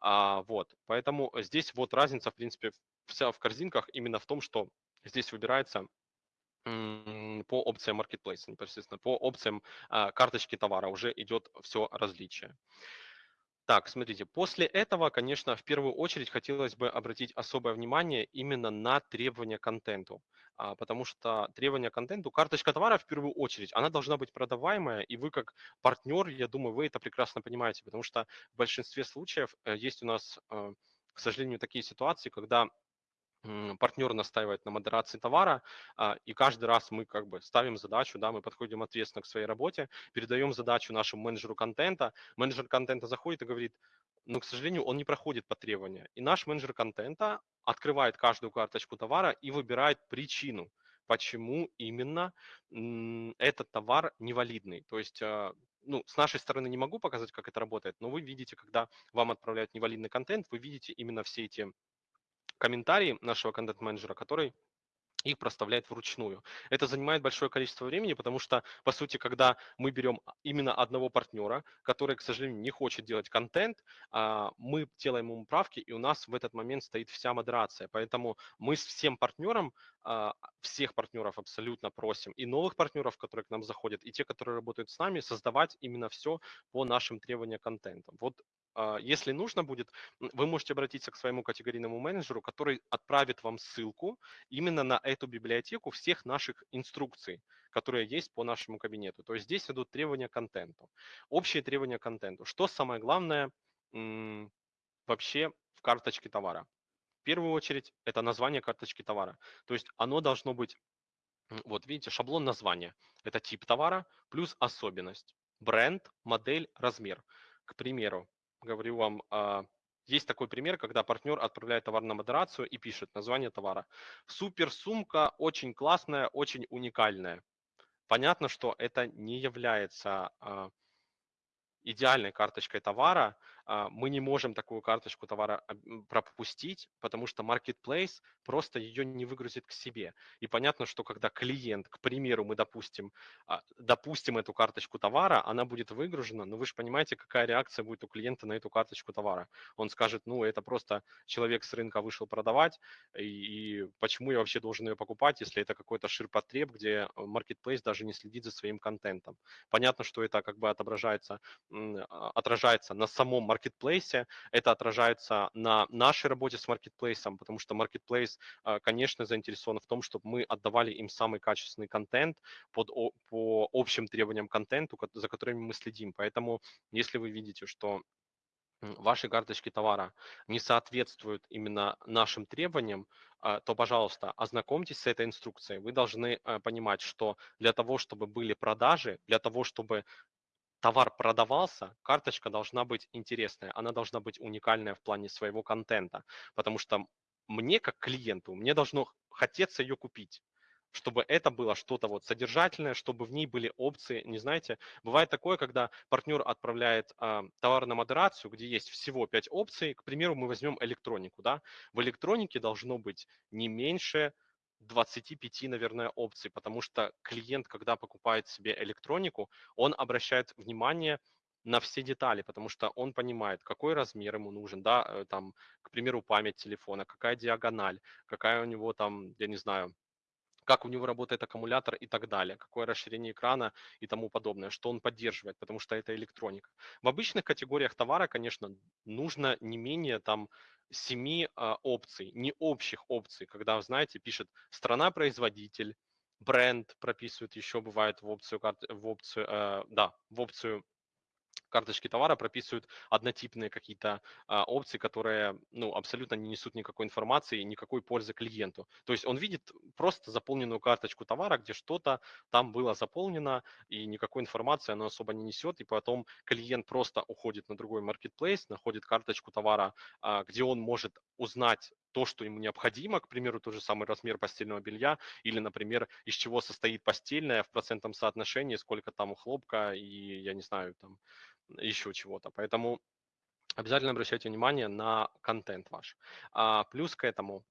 A: А, вот, поэтому здесь вот разница, в принципе, вся в корзинках именно в том, что здесь выбирается по опциям Marketplace, непосредственно по опциям а, карточки товара уже идет все различие. Так, смотрите, после этого, конечно, в первую очередь хотелось бы обратить особое внимание именно на требования к контенту, а, потому что требования к контенту, карточка товара в первую очередь, она должна быть продаваемая, и вы как партнер, я думаю, вы это прекрасно понимаете, потому что в большинстве случаев э, есть у нас, э, к сожалению, такие ситуации, когда партнер настаивает на модерации товара, а, и каждый раз мы как бы ставим задачу, да, мы подходим ответственно к своей работе, передаем задачу нашему менеджеру контента, менеджер контента заходит и говорит, но, к сожалению, он не проходит по требованию. И наш менеджер контента открывает каждую карточку товара и выбирает причину, почему именно этот товар невалидный. То есть а, ну, с нашей стороны не могу показать, как это работает, но вы видите, когда вам отправляют невалидный контент, вы видите именно все эти комментарии нашего контент-менеджера, который их проставляет вручную. Это занимает большое количество времени, потому что, по сути, когда мы берем именно одного партнера, который, к сожалению, не хочет делать контент, а, мы делаем ему правки, и у нас в этот момент стоит вся модерация. Поэтому мы с всем партнером, а, всех партнеров абсолютно просим, и новых партнеров, которые к нам заходят, и те, которые работают с нами, создавать именно все по нашим требованиям контента. Вот а, если нужно будет, вы можете обратиться к своему категорийному менеджеру, который отправит вам ссылку именно на эту библиотеку всех наших инструкций, которые есть по нашему кабинету. То есть здесь идут требования к контенту. Общие требования к контенту. Что самое главное вообще в карточке товара? В первую очередь это название карточки товара. То есть оно должно быть, вот видите, шаблон названия. Это тип товара плюс особенность. Бренд, модель, размер. К примеру, говорю вам, а, есть такой пример, когда партнер отправляет товар на модерацию и пишет название товара. Супер сумка, очень классная, очень уникальная. Понятно, что это не является а, идеальной карточкой товара, мы не можем такую карточку товара пропустить, потому что Marketplace просто ее не выгрузит к себе. И понятно, что когда клиент, к примеру, мы допустим, а, допустим эту карточку товара, она будет выгружена, но вы же понимаете, какая реакция будет у клиента на эту карточку товара. Он скажет, ну, это просто человек с рынка вышел продавать, и, почему я вообще должен ее покупать, если это какой-то ширпотреб, где Marketplace даже не следит за своим контентом. Понятно, что это как бы отображается, а, отражается на самом маркетплейсе, это отражается на нашей работе с маркетплейсом, потому что маркетплейс, а, конечно, заинтересован в том, чтобы мы отдавали им самый качественный контент под, по общим требованиям контенту, за которыми мы следим. Поэтому, если вы видите, что ваши карточки товара не соответствуют именно нашим требованиям, а, то, пожалуйста, ознакомьтесь с этой инструкцией. Вы должны понимать, что для того, чтобы были продажи, для того, чтобы товар продавался, карточка должна быть интересная, она должна быть уникальная в плане своего контента, потому что мне, как клиенту, мне должно хотеться ее купить чтобы это было что-то вот содержательное, чтобы в ней были опции. Не знаете, бывает такое, когда партнер отправляет э, товар на модерацию, где есть всего 5 опций. К примеру, мы возьмем электронику. Да? В электронике должно быть не меньше 25, наверное, опций, потому что клиент, когда покупает себе электронику, он обращает внимание на все детали, потому что он понимает, какой размер ему нужен, да, э, там, к примеру, память телефона, какая диагональ, какая у него там, я не знаю, как у него работает аккумулятор и так далее, какое расширение экрана и тому подобное, что он поддерживает, потому что это электроника. В обычных категориях товара, конечно, нужно не менее там семи а, опций, не общих опций, когда, знаете, пишет страна-производитель, бренд прописывают еще, бывает в опцию, в опцию, э, да, в опцию карточки товара прописывают однотипные какие-то а, опции, которые ну, абсолютно не несут никакой информации и никакой пользы клиенту. То есть он видит просто заполненную карточку товара, где что-то там было заполнено, и никакой информации оно особо не несет, и потом клиент просто уходит на другой marketplace, находит карточку товара, а, где он может узнать то, что ему необходимо, к примеру, тот же самый размер постельного белья, или, например, из чего состоит постельное в процентном соотношении, сколько там хлопка и, я не знаю, там еще чего-то. Поэтому обязательно обращайте внимание на контент ваш. А, плюс к этому,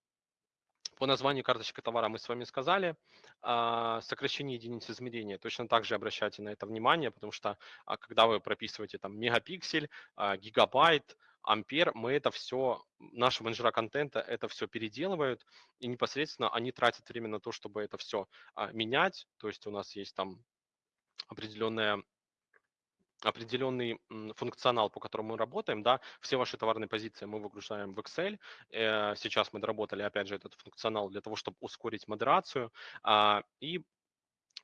A: по названию карточки товара мы с вами сказали, а, сокращение единиц измерения. Точно так же обращайте на это внимание, потому что а, когда вы прописываете там мегапиксель, а, гигабайт, ампер, мы это все, наши менеджера контента это все переделывают, и непосредственно они тратят время на то, чтобы это все менять. То есть у нас есть там определенная определенный функционал, по которому мы работаем, да, все ваши товарные позиции мы выгружаем в Excel. Э, сейчас мы доработали, опять же, этот функционал для того, чтобы ускорить модерацию. А, и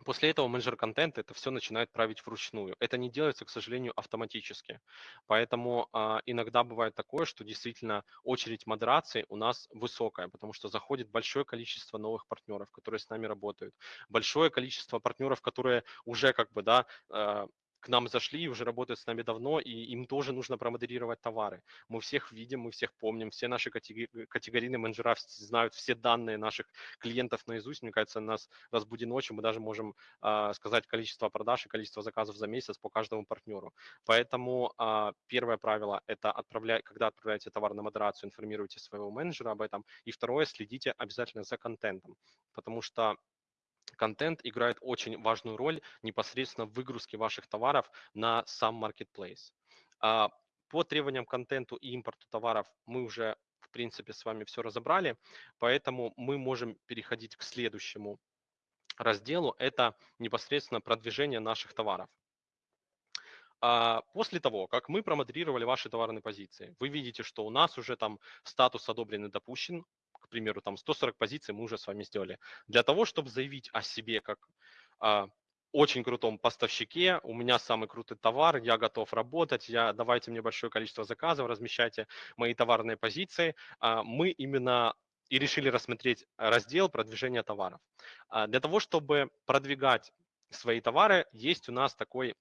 A: После этого менеджер контента это все начинает править вручную. Это не делается, к сожалению, автоматически. Поэтому а, иногда бывает такое, что действительно очередь модерации у нас высокая, потому что заходит большое количество новых партнеров, которые с нами работают, большое количество партнеров, которые уже как бы, да, а, к нам зашли и уже работают с нами давно, и им тоже нужно промодерировать товары. Мы всех видим, мы всех помним, все наши категори- категорийные менеджера знают все данные наших клиентов наизусть. Мне кажется, нас разбуди ночью, мы даже можем э, сказать количество продаж и количество заказов за месяц по каждому партнеру. Поэтому э, первое правило – это отправлять, когда отправляете товар на модерацию, информируйте своего менеджера об этом. И второе – следите обязательно за контентом, потому что контент играет очень важную роль непосредственно в выгрузке ваших товаров на сам marketplace. А, по требованиям контенту и импорту товаров мы уже, в принципе, с вами все разобрали, поэтому мы можем переходить к следующему разделу. Это непосредственно продвижение наших товаров. А, после того, как мы промоделировали ваши товарные позиции, вы видите, что у нас уже там статус одобрен и допущен, к примеру, там 140 позиций мы уже с вами сделали. Для того, чтобы заявить о себе как а, очень крутом поставщике, у меня самый крутой товар, я готов работать, я, давайте мне большое количество заказов, размещайте мои товарные позиции. А, мы именно и решили рассмотреть раздел продвижения товаров. А, для того, чтобы продвигать свои товары, есть у нас такой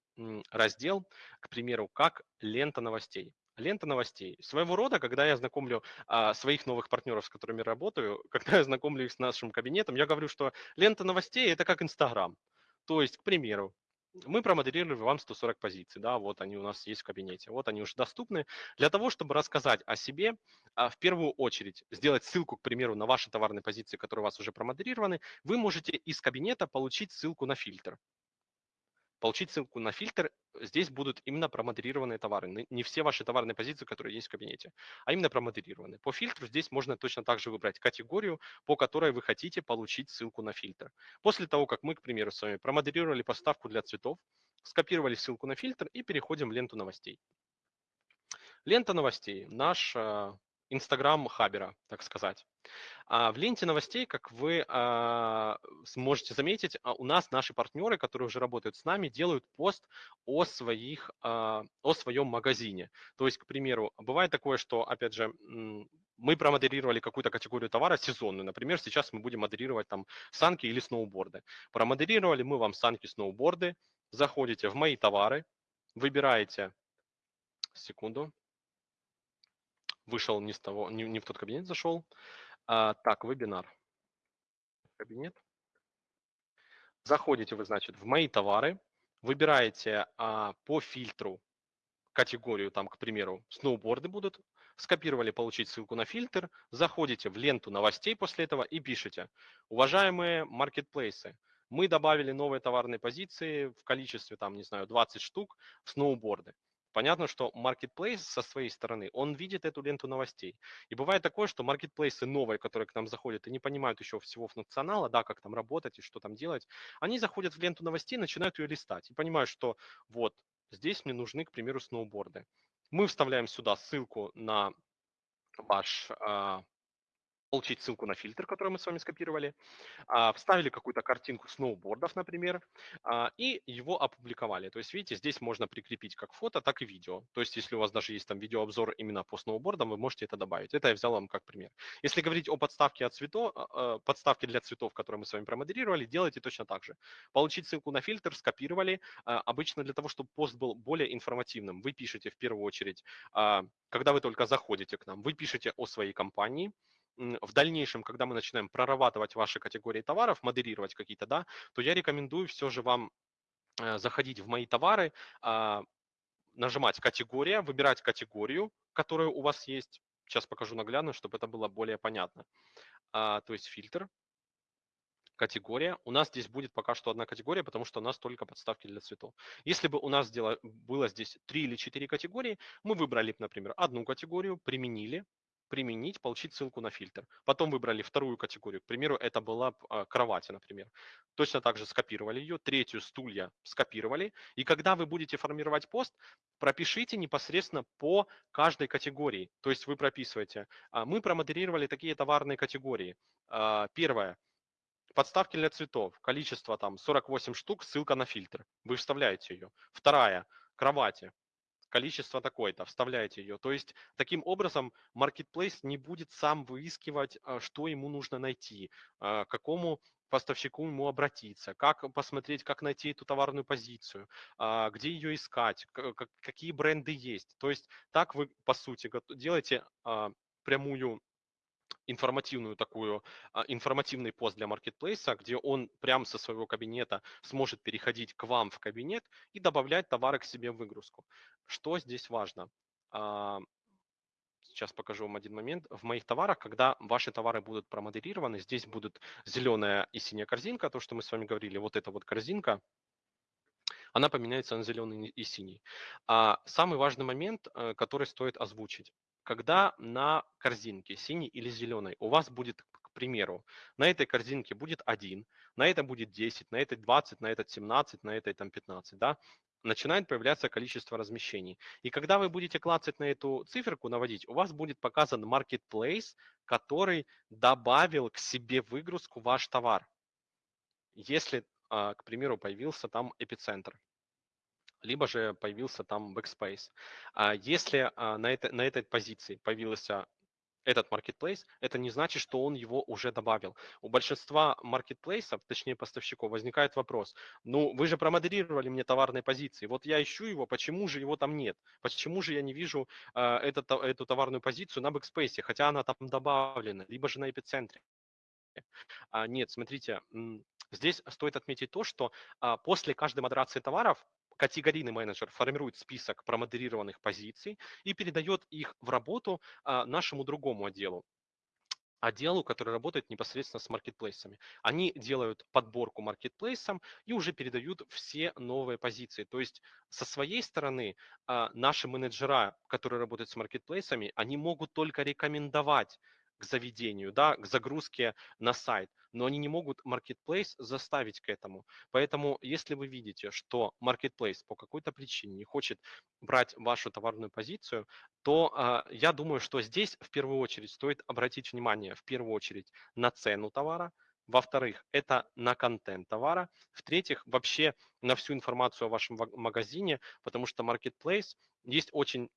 A: раздел, к примеру, как лента новостей лента новостей. Своего рода, когда я знакомлю а, своих новых партнеров, с которыми работаю, (laughs) когда я знакомлю их с нашим кабинетом, я говорю, что лента новостей – это как Инстаграм. То есть, к примеру, мы промоделировали вам 140 позиций, да, вот они у нас есть в кабинете, вот они уже доступны. Для того, чтобы рассказать о себе, а, в первую очередь сделать ссылку, к примеру, на ваши товарные позиции, которые у вас уже промоделированы, вы можете из кабинета получить ссылку на фильтр получить ссылку на фильтр, здесь будут именно промодерированные товары. Не все ваши товарные позиции, которые есть в кабинете, а именно промодерированные. По фильтру здесь можно точно так же выбрать категорию, по которой вы хотите получить ссылку на фильтр. После того, как мы, к примеру, с вами промодерировали поставку для цветов, скопировали ссылку на фильтр и переходим в ленту новостей. Лента новостей – наш Инстаграм Хабера, так сказать. А в ленте новостей, как вы а, сможете заметить, а у нас наши партнеры, которые уже работают с нами, делают пост о, своих, а, о своем магазине. То есть, к примеру, бывает такое, что, опять же, мы промодерировали какую-то категорию товара сезонную. Например, сейчас мы будем модерировать там санки или сноуборды. Промодерировали мы вам санки, сноуборды, заходите в мои товары, выбираете, секунду, вышел не, с того, не, не в тот кабинет зашел. А, так, вебинар. Кабинет. Заходите вы, значит, в мои товары, выбираете а, по фильтру категорию, там, к примеру, сноуборды будут, скопировали, получить ссылку на фильтр, заходите в ленту новостей после этого и пишете, уважаемые маркетплейсы, мы добавили новые товарные позиции в количестве, там, не знаю, 20 штук в сноуборды. Понятно, что marketplace со своей стороны, он видит эту ленту новостей. И бывает такое, что маркетплейсы новые, которые к нам заходят и не понимают еще всего функционала, да, как там работать и что там делать, они заходят в ленту новостей, начинают ее листать и понимают, что вот здесь мне нужны, к примеру, сноуборды. Мы вставляем сюда ссылку на ваш, а, получить ссылку на фильтр, который мы с вами скопировали, а, вставили какую-то картинку сноубордов, например, а, и его опубликовали. То есть, видите, здесь можно прикрепить как фото, так и видео. То есть, если у вас даже есть там видеообзор именно по сноубордам, вы можете это добавить. Это я взял вам как пример. Если говорить о подставке от цветов, а, подставке для цветов, которую мы с вами промодерировали, делайте точно так же. Получить ссылку на фильтр, скопировали. Обычно для того, чтобы пост был более информативным, вы пишете в первую очередь, когда вы только заходите к нам, вы пишете о своей компании, в дальнейшем, когда мы начинаем прорабатывать ваши категории товаров, модерировать какие-то, да, то я рекомендую все же вам э, заходить в мои товары, а, нажимать категория, выбирать категорию, которая у вас есть. Сейчас покажу наглядно, чтобы это было более понятно. А, то есть фильтр, категория. У нас здесь будет пока что одна категория, потому что у нас только подставки для цветов. Если бы у нас было здесь три или четыре категории, мы выбрали, например, одну категорию, применили, применить, получить ссылку на фильтр. Потом выбрали вторую категорию, к примеру, это была а, кровати, например. Точно так же скопировали ее, третью стулья скопировали. И когда вы будете формировать пост, пропишите непосредственно по каждой категории. То есть вы прописываете. А, мы промодерировали такие товарные категории. А, первое. Подставки для цветов. Количество там 48 штук, ссылка на фильтр. Вы вставляете ее. Вторая. Кровати количество такое-то, вставляете ее. То есть таким образом Marketplace не будет сам выискивать, а, что ему нужно найти, а, к какому поставщику ему обратиться, как посмотреть, как найти эту товарную позицию, а, где ее искать, какие бренды есть. То есть так вы, по сути, делаете прямую информативную такую, а, информативный пост для маркетплейса, где он прямо со своего кабинета сможет переходить к вам в кабинет и добавлять товары к себе в выгрузку. Что здесь важно? А, сейчас покажу вам один момент. В моих товарах, когда ваши товары будут промодерированы, здесь будут зеленая и синяя корзинка, то, что мы с вами говорили, вот эта вот корзинка, она поменяется на зеленый и синий. А самый важный момент, э, который стоит озвучить когда на корзинке синий или зеленый у вас будет, к примеру, на этой корзинке будет 1, на этой будет 10, на этой 20, на этой 17, на этой там 15, да, начинает появляться количество размещений. И когда вы будете клацать на эту циферку, наводить, у вас будет показан marketplace, который добавил к себе выгрузку ваш товар. Если, а, к примеру, появился там эпицентр либо же появился там backspace. А если а, на, это, на этой позиции появился этот marketplace, это не значит, что он его уже добавил. У большинства маркетплейсов, точнее поставщиков, возникает вопрос, ну вы же промодерировали мне товарные позиции, вот я ищу его, почему же его там нет? Почему же я не вижу э, этот, эту товарную позицию на Backspace, хотя она там добавлена, либо же на эпицентре? А, нет, смотрите, здесь стоит отметить то, что а, после каждой модерации товаров категорийный менеджер формирует список промодерированных позиций и передает их в работу а, нашему другому отделу отделу, который работает непосредственно с маркетплейсами. Они делают подборку маркетплейсам и уже передают все новые позиции. То есть со своей стороны а, наши менеджера, которые работают с маркетплейсами, они могут только рекомендовать к заведению, да, к загрузке на сайт, но они не могут Marketplace заставить к этому. Поэтому, если вы видите, что Marketplace по какой-то причине не хочет брать вашу товарную позицию, то э, я думаю, что здесь в первую очередь стоит обратить внимание в первую очередь на цену товара, во-вторых, это на контент товара. В-третьих, вообще на всю информацию о вашем магазине, потому что Marketplace есть очень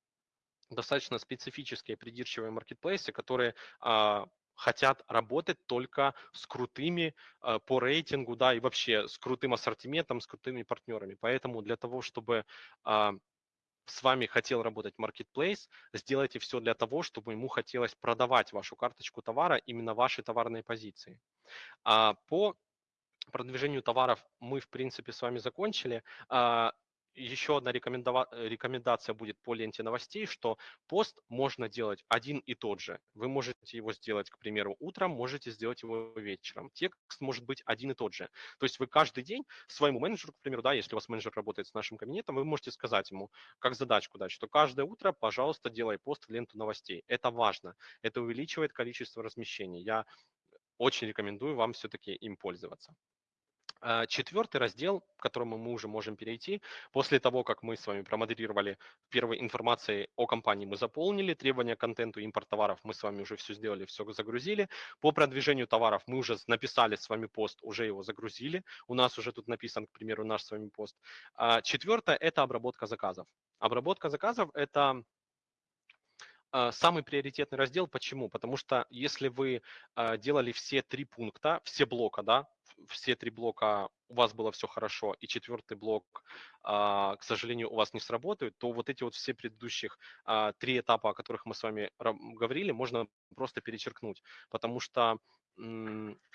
A: достаточно специфические придирчивые маркетплейсы, которые а, хотят работать только с крутыми а, по рейтингу, да, и вообще с крутым ассортиментом, с крутыми партнерами. Поэтому для того, чтобы а, с вами хотел работать marketplace, сделайте все для того, чтобы ему хотелось продавать вашу карточку товара, именно ваши товарные позиции. А по продвижению товаров мы, в принципе, с вами закончили. А, еще одна рекомендация будет по ленте новостей, что пост можно делать один и тот же. Вы можете его сделать, к примеру, утром, можете сделать его вечером. Текст может быть один и тот же. То есть вы каждый день своему менеджеру, к примеру, да, если у вас менеджер работает с нашим кабинетом, вы можете сказать ему, как задачку дать, что каждое утро, пожалуйста, делай пост в ленту новостей. Это важно. Это увеличивает количество размещений. Я очень рекомендую вам все-таки им пользоваться. А, Четвертый раздел, к которому мы уже можем перейти, после того, как мы с вами промоделировали первой информацией о компании, мы заполнили требования к контенту, импорт товаров, мы с вами уже все сделали, все загрузили. По продвижению товаров мы уже написали с вами пост, уже его загрузили. У нас уже тут написан, к примеру, наш с вами пост. А Четвертое – это обработка заказов. Обработка заказов – это самый приоритетный раздел. Почему? Потому что если вы а, делали все три пункта, все блока, да, все три блока у вас было все хорошо, и четвертый блок, а, к сожалению, у вас не сработает, то вот эти вот все предыдущих три этапа, о которых мы с вами говорили, можно просто перечеркнуть, потому что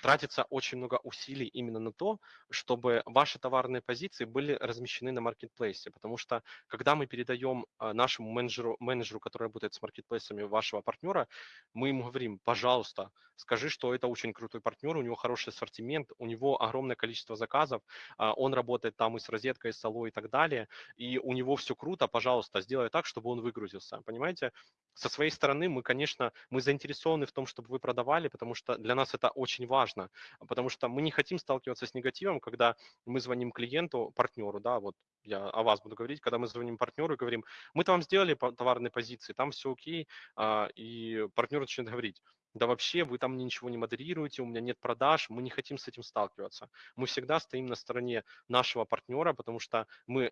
A: тратится очень много усилий именно на то, чтобы ваши товарные позиции были размещены на маркетплейсе, потому что когда мы передаем а, нашему менеджеру, менеджеру, который работает с маркетплейсами вашего партнера, мы ему говорим, пожалуйста, скажи, что это очень крутой партнер, у него хороший ассортимент, у него огромное количество заказов, а, он работает там и с розеткой, и с солой и так далее, и у него все круто, пожалуйста, сделай так, чтобы он выгрузился, понимаете? Со своей стороны мы, конечно, мы заинтересованы в том, чтобы вы продавали, потому что для нас это очень важно, потому что мы не хотим сталкиваться с негативом, когда мы звоним клиенту, партнеру, да, вот я о вас буду говорить, когда мы звоним партнеру и говорим, мы-то вам сделали товарные позиции, там все окей, а, и партнер начинает говорить, да вообще вы там ничего не модерируете, у меня нет продаж, мы не хотим с этим сталкиваться. Мы всегда стоим на стороне нашего партнера, потому что мы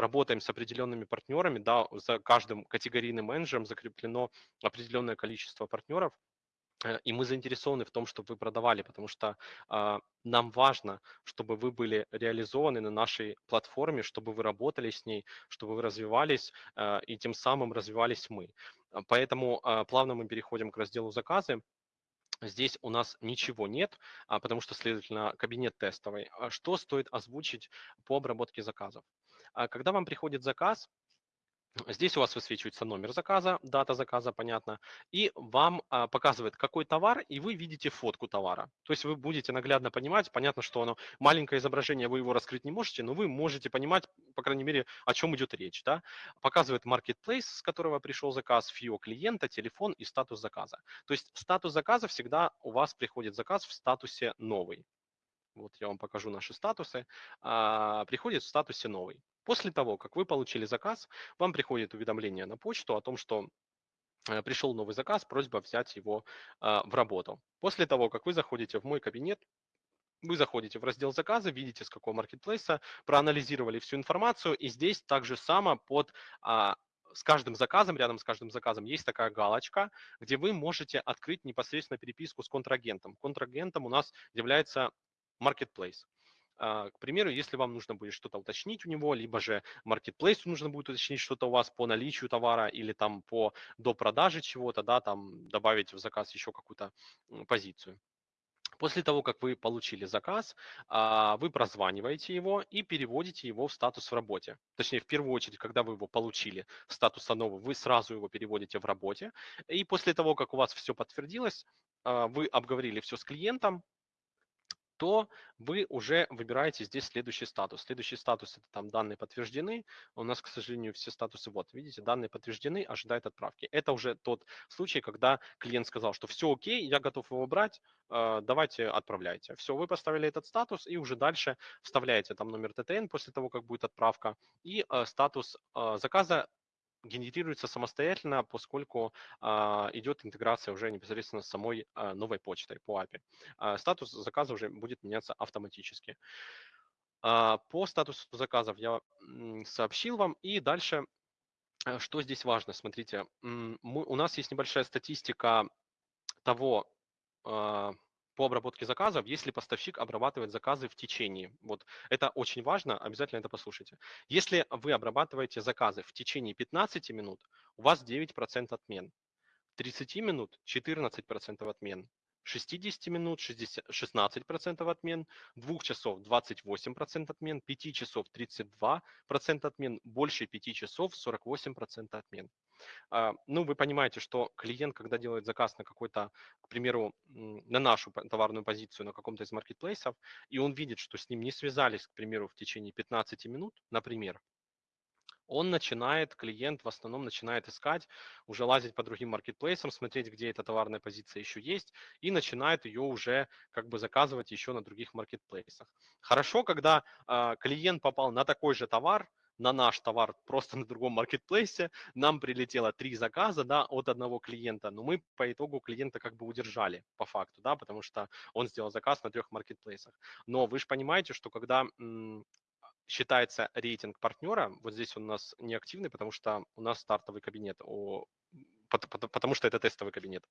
A: работаем с определенными партнерами, да, за каждым категорийным менеджером закреплено определенное количество партнеров, э, и мы заинтересованы в том, чтобы вы продавали, потому что э, нам важно, чтобы вы были реализованы на нашей платформе, чтобы вы работали с ней, чтобы вы развивались, э, и тем самым развивались мы. Поэтому э, плавно мы переходим к разделу заказы. Здесь у нас ничего нет, а, потому что, следовательно, кабинет тестовый. Что стоит озвучить по обработке заказов? А когда вам приходит заказ, Здесь у вас высвечивается номер заказа, дата заказа, понятно, и вам а, показывает, какой товар, и вы видите фотку товара. То есть вы будете наглядно понимать, понятно, что оно маленькое изображение, вы его раскрыть не можете, но вы можете понимать, по крайней мере, о чем идет речь. Да? Показывает marketplace, с которого пришел заказ, фио клиента, телефон и статус заказа. То есть статус заказа всегда у вас приходит заказ в статусе новый вот я вам покажу наши статусы, а, приходит в статусе новый. После того, как вы получили заказ, вам приходит уведомление на почту о том, что э, пришел новый заказ, просьба взять его а, в работу. После того, как вы заходите в мой кабинет, вы заходите в раздел заказы, видите, с какого маркетплейса, проанализировали всю информацию, и здесь также само под а, с каждым заказом, рядом с каждым заказом есть такая галочка, где вы можете открыть непосредственно переписку с контрагентом. Контрагентом у нас является marketplace. А, к примеру, если вам нужно будет что-то уточнить у него, либо же marketplace нужно будет уточнить что-то у вас по наличию товара или там по до продажи чего-то, да, там добавить в заказ еще какую-то позицию. После того, как вы получили заказ, а, вы прозваниваете его и переводите его в статус в работе. Точнее, в первую очередь, когда вы его получили, статус новый, вы сразу его переводите в работе. И после того, как у вас все подтвердилось, а, вы обговорили все с клиентом, то вы уже выбираете здесь следующий статус. Следующий статус – это там данные подтверждены. У нас, к сожалению, все статусы, вот, видите, данные подтверждены, ожидает отправки. Это уже тот случай, когда клиент сказал, что все окей, я готов его брать, э, давайте отправляйте. Все, вы поставили этот статус и уже дальше вставляете там номер ТТН после того, как будет отправка и э, статус заказа генерируется самостоятельно, поскольку а, идет интеграция уже непосредственно с самой а, новой почтой по API. А, статус заказа уже будет меняться автоматически. А, по статусу заказов я сообщил вам. И дальше, э, что здесь важно, смотрите, мы, у нас есть небольшая статистика того, а, по обработке заказов, если поставщик обрабатывает заказы в течение. Вот это очень важно, обязательно это послушайте. Если вы обрабатываете заказы в течение 15 минут, у вас 9% отмен. 30 минут 14% отмен. 60 минут 60, 16% отмен, 2 часов 28% отмен, 5 часов 32% отмен, больше 5 часов 48% отмен. А, ну, вы понимаете, что клиент, когда делает заказ на какой-то, к примеру, на нашу товарную позицию на каком-то из маркетплейсов, и он видит, что с ним не связались, к примеру, в течение 15 минут, например, он начинает, клиент в основном начинает искать, уже лазить по другим маркетплейсам, смотреть, где эта товарная позиция еще есть, и начинает ее уже как бы заказывать еще на других маркетплейсах. Хорошо, когда э, клиент попал на такой же товар, на наш товар (laughs) просто на другом маркетплейсе, нам прилетело три заказа, да, от одного клиента, но мы по итогу клиента как бы удержали по факту, да, потому что он сделал заказ на трех маркетплейсах. Но вы же понимаете, что когда считается рейтинг партнера, вот здесь он у нас неактивный, потому что у нас стартовый кабинет, о, потому что это тестовый кабинет,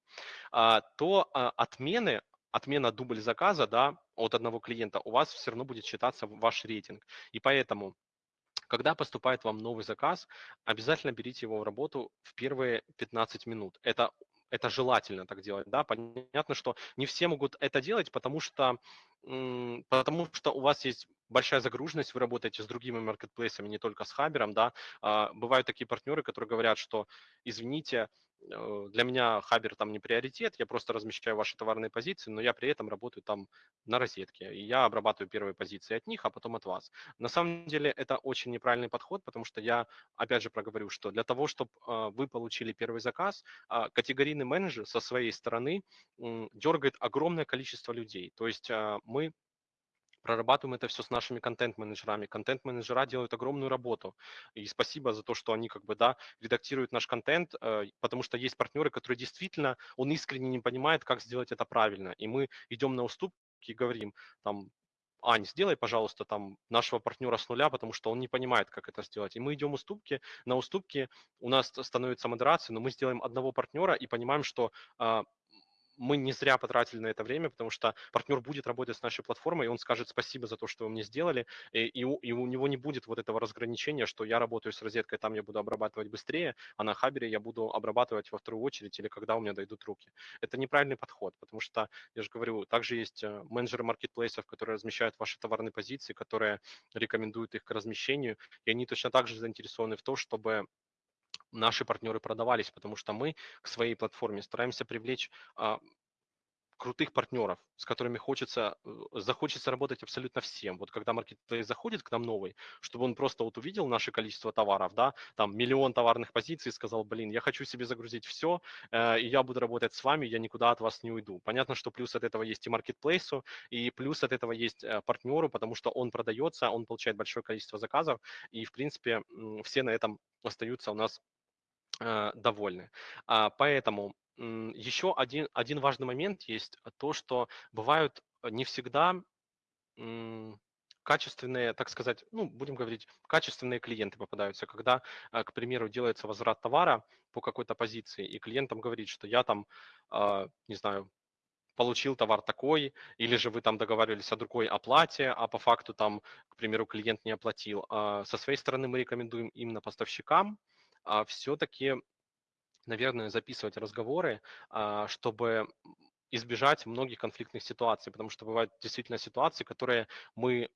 A: а, то а, отмены, отмена дубль заказа да, от одного клиента у вас все равно будет считаться ваш рейтинг. И поэтому когда поступает вам новый заказ, обязательно берите его в работу в первые 15 минут. Это это желательно так делать, да, понятно, что не все могут это делать, потому что, потому что у вас есть большая загруженность, вы работаете с другими маркетплейсами, не только с Хабером, да, а, бывают такие партнеры, которые говорят, что, извините, Э, для меня Хабер там не приоритет, я просто размещаю ваши товарные позиции, но я при этом работаю там на розетке, и я обрабатываю первые позиции от них, а потом от вас. На самом деле это очень неправильный подход, потому что я, опять же, проговорю, что для того, чтобы а, вы получили первый заказ, а, категорийный менеджер со своей стороны дергает огромное количество людей. То есть мы прорабатываем это все с нашими контент-менеджерами. Контент-менеджера делают огромную работу. И спасибо за то, что они как бы, да, редактируют наш контент, э, потому что есть партнеры, которые действительно, он искренне не понимает, как сделать это правильно. И мы идем на уступки и говорим, там, Ань, сделай, пожалуйста, там нашего партнера с нуля, потому что он не понимает, как это сделать. И мы идем уступки. На уступки у нас становится модерация, но мы сделаем одного партнера и понимаем, что а, мы не зря потратили на это время, потому что партнер будет работать с нашей платформой, и он скажет спасибо за то, что вы мне сделали, и, и, у, и у него не будет вот этого разграничения, что я работаю с розеткой, там я буду обрабатывать быстрее, а на Хабере я буду обрабатывать во вторую очередь или когда у меня дойдут руки. Это неправильный подход, потому что, я же говорю, также есть э, менеджеры маркетплейсов, которые размещают ваши товарные позиции, которые рекомендуют их к размещению, и они точно так же заинтересованы в том, чтобы наши партнеры продавались, потому что мы к своей платформе стараемся привлечь а, крутых партнеров, с которыми хочется, э, захочется работать абсолютно всем. Вот когда маркетплейс заходит к нам новый, чтобы он просто вот увидел наше количество товаров, да, там миллион товарных позиций, сказал, блин, я хочу себе загрузить все, э, и я буду работать с вами, я никуда от вас не уйду. Понятно, что плюс от этого есть и маркетплейсу, и плюс от этого есть э, партнеру, потому что он продается, он получает большое количество заказов, и, в принципе, все на этом остаются у нас довольны. А, поэтому еще один, один важный момент есть то, что бывают э, не всегда качественные, так сказать, ну, будем говорить, качественные клиенты попадаются, когда, э, к примеру, делается возврат товара по какой-то позиции, и клиентам говорит, что я там, а, не знаю, получил товар такой, или же вы там договаривались о другой оплате, а по факту там, к примеру, клиент не оплатил. А со своей стороны мы рекомендуем именно поставщикам, а, все-таки, наверное, записывать разговоры, а, чтобы избежать многих конфликтных ситуаций, потому что бывают действительно ситуации, которые мы